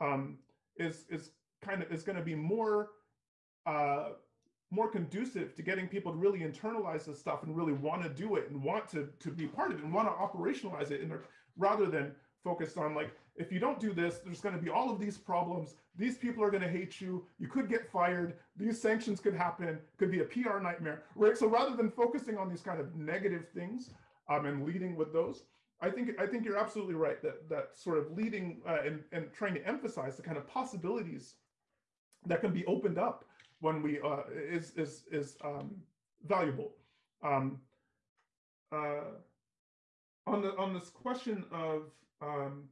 um, is is kind of is going to be more uh, more conducive to getting people to really internalize this stuff and really want to do it and want to to be part of it and want to operationalize it in their, rather than focused on like if you don't do this, there's going to be all of these problems. These people are going to hate you. You could get fired. These sanctions could happen. Could be a PR nightmare, right? So rather than focusing on these kind of negative things um, and leading with those, I think I think you're absolutely right that that sort of leading uh, and and trying to emphasize the kind of possibilities that can be opened up when we uh, is is is um, valuable. Um, uh, on the on this question of um,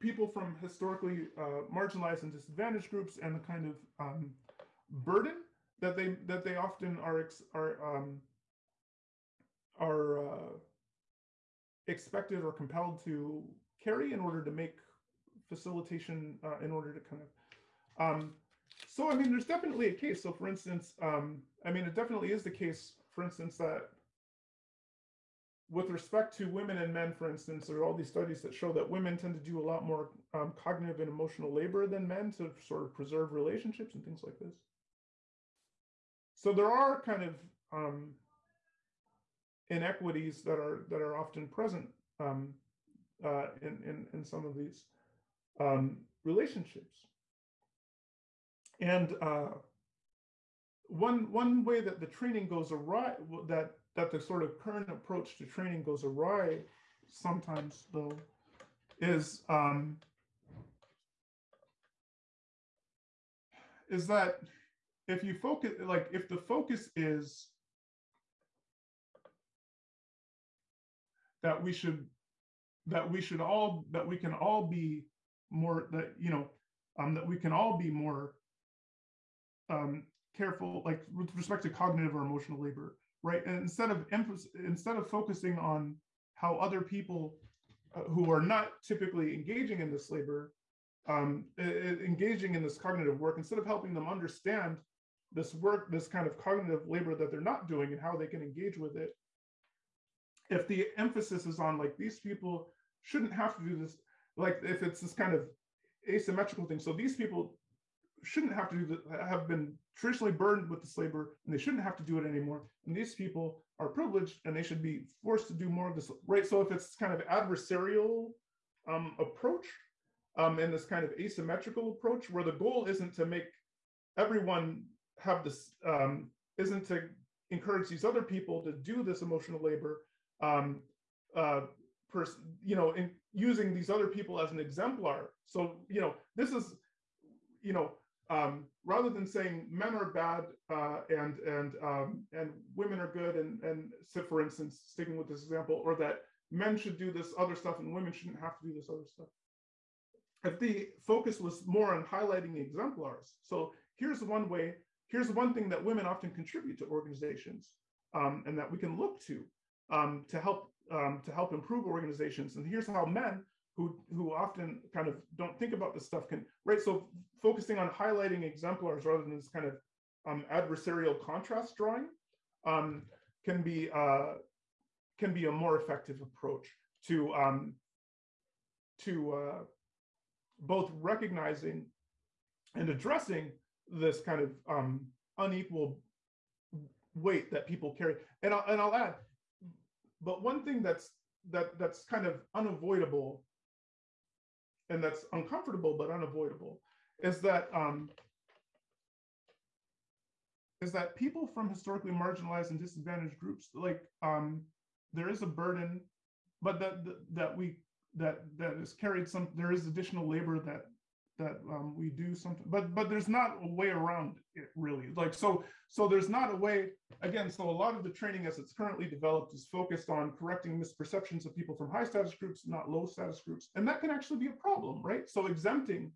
people from historically uh, marginalized and disadvantaged groups and the kind of um, burden that they that they often are are um, are uh, expected or compelled to carry in order to make facilitation uh, in order to kind of um, so i mean there's definitely a case so for instance um, i mean it definitely is the case for instance that with respect to women and men for instance there are all these studies that show that women tend to do a lot more um, cognitive and emotional labor than men to sort of preserve relationships and things like this so there are kind of um, inequities that are that are often present um, uh, in, in in some of these um, relationships. And uh, one one way that the training goes awry, that that the sort of current approach to training goes awry, sometimes though, is um, is that if you focus, like if the focus is that we should that we should all that we can all be more that you know um, that we can all be more um, careful like with respect to cognitive or emotional labor right? And instead of instead of focusing on how other people uh, who are not typically engaging in this labor um, engaging in this cognitive work instead of helping them understand this work this kind of cognitive labor that they're not doing and how they can engage with it if the emphasis is on like these people shouldn't have to do this like if it's this kind of asymmetrical thing. So these people shouldn't have to do that have been traditionally burdened with this labor and they shouldn't have to do it anymore and these people are privileged and they should be forced to do more of this right so if it's kind of adversarial um, approach um, and this kind of asymmetrical approach where the goal isn't to make everyone have this um, isn't to encourage these other people to do this emotional labor um, uh, pers- you know, in using these other people as an exemplar. So, you know, this is, you know, um, rather than saying men are bad uh, and and um, and women are good, and and so for instance, sticking with this example, or that men should do this other stuff and women shouldn't have to do this other stuff. If the focus was more on highlighting the exemplars, so here's one way, here's one thing that women often contribute to organizations, um, and that we can look to um, to help um, to help improve organizations. And here's how men who who often kind of don't think about this stuff can right. So focusing on highlighting exemplars rather than this kind of um, adversarial contrast drawing um, can be uh, can be a more effective approach to um, to uh, both recognizing and addressing this kind of um, unequal weight that people carry. And I'll, and I'll add, but one thing that's that that's kind of unavoidable and that's uncomfortable but unavoidable is that um, is that people from historically marginalized and disadvantaged groups like um, there is a burden but that that we that that is carried some there is additional labor that that um, we do something but but there's not a way around it really. Like so so there's not a way again so a lot of the training as it's currently developed is focused on correcting misperceptions of people from high status groups not low status groups and that can actually be a problem right? So exempting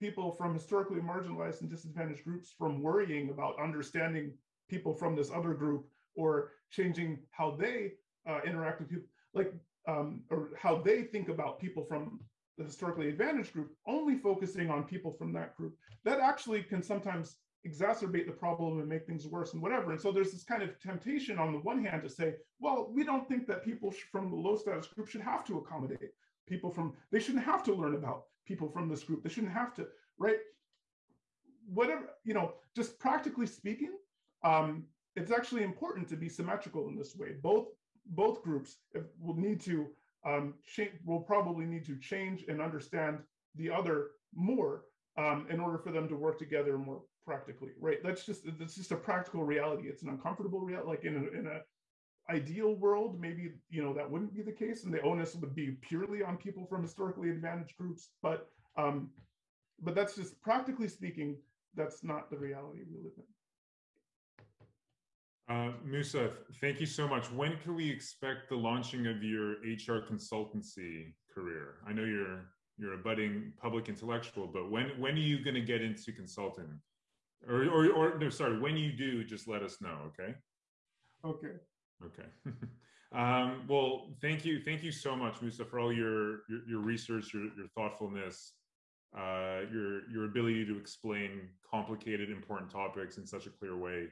people from historically marginalized and disadvantaged groups from worrying about understanding people from this other group or changing how they uh, interact with people like um, or how they think about people from the historically advantaged group, only focusing on people from that group, that actually can sometimes exacerbate the problem and make things worse and whatever. And so there's this kind of temptation on the one hand to say, well, we don't think that people from the low status group should have to accommodate people from, they shouldn't have to learn about people from this group. They shouldn't have to, right? Whatever, you know, just practically speaking, um, it's actually important to be symmetrical in this way. Both both groups will need to um, will probably need to change and understand the other more um, in order for them to work together more practically, right? That's just that's just a practical reality. It's an uncomfortable reality. Like in a, in a ideal world, maybe you know that wouldn't be the case, and the onus would be purely on people from historically advantaged groups. But um, but that's just practically speaking, that's not the reality we live in. Uh, Musa, thank you so much. When can we expect the launching of your HR consultancy career? I know you're you're a budding public intellectual, but when when are you going to get into consulting? Or, or or no, sorry, when you do, just let us know, okay? Okay. Okay. um, well, thank you, thank you so much, Musa, for all your your, your research, your your thoughtfulness, uh, your your ability to explain complicated, important topics in such a clear way.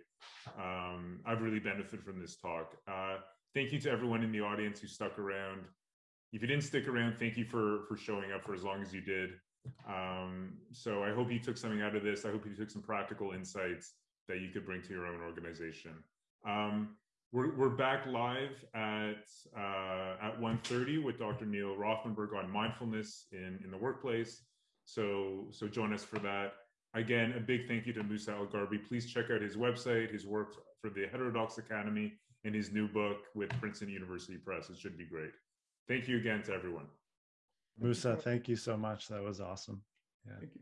Um, I've really benefited from this talk. Uh, thank you to everyone in the audience who stuck around. If you didn't stick around, thank you for for showing up for as long as you did. Um, so I hope you took something out of this. I hope you took some practical insights that you could bring to your own organization. Um, we're, we're back live at uh, at 1.30 with Dr. Neil Rothenberg on mindfulness in, in the workplace. So so join us for that. Again, a big thank you to Musa al-Gharbi. Please check out his website, his work for the Heterodox Academy, and his new book with Princeton University Press. It should be great. Thank you again to everyone. Musa, thank you so much. That was awesome. Yeah. Thank you.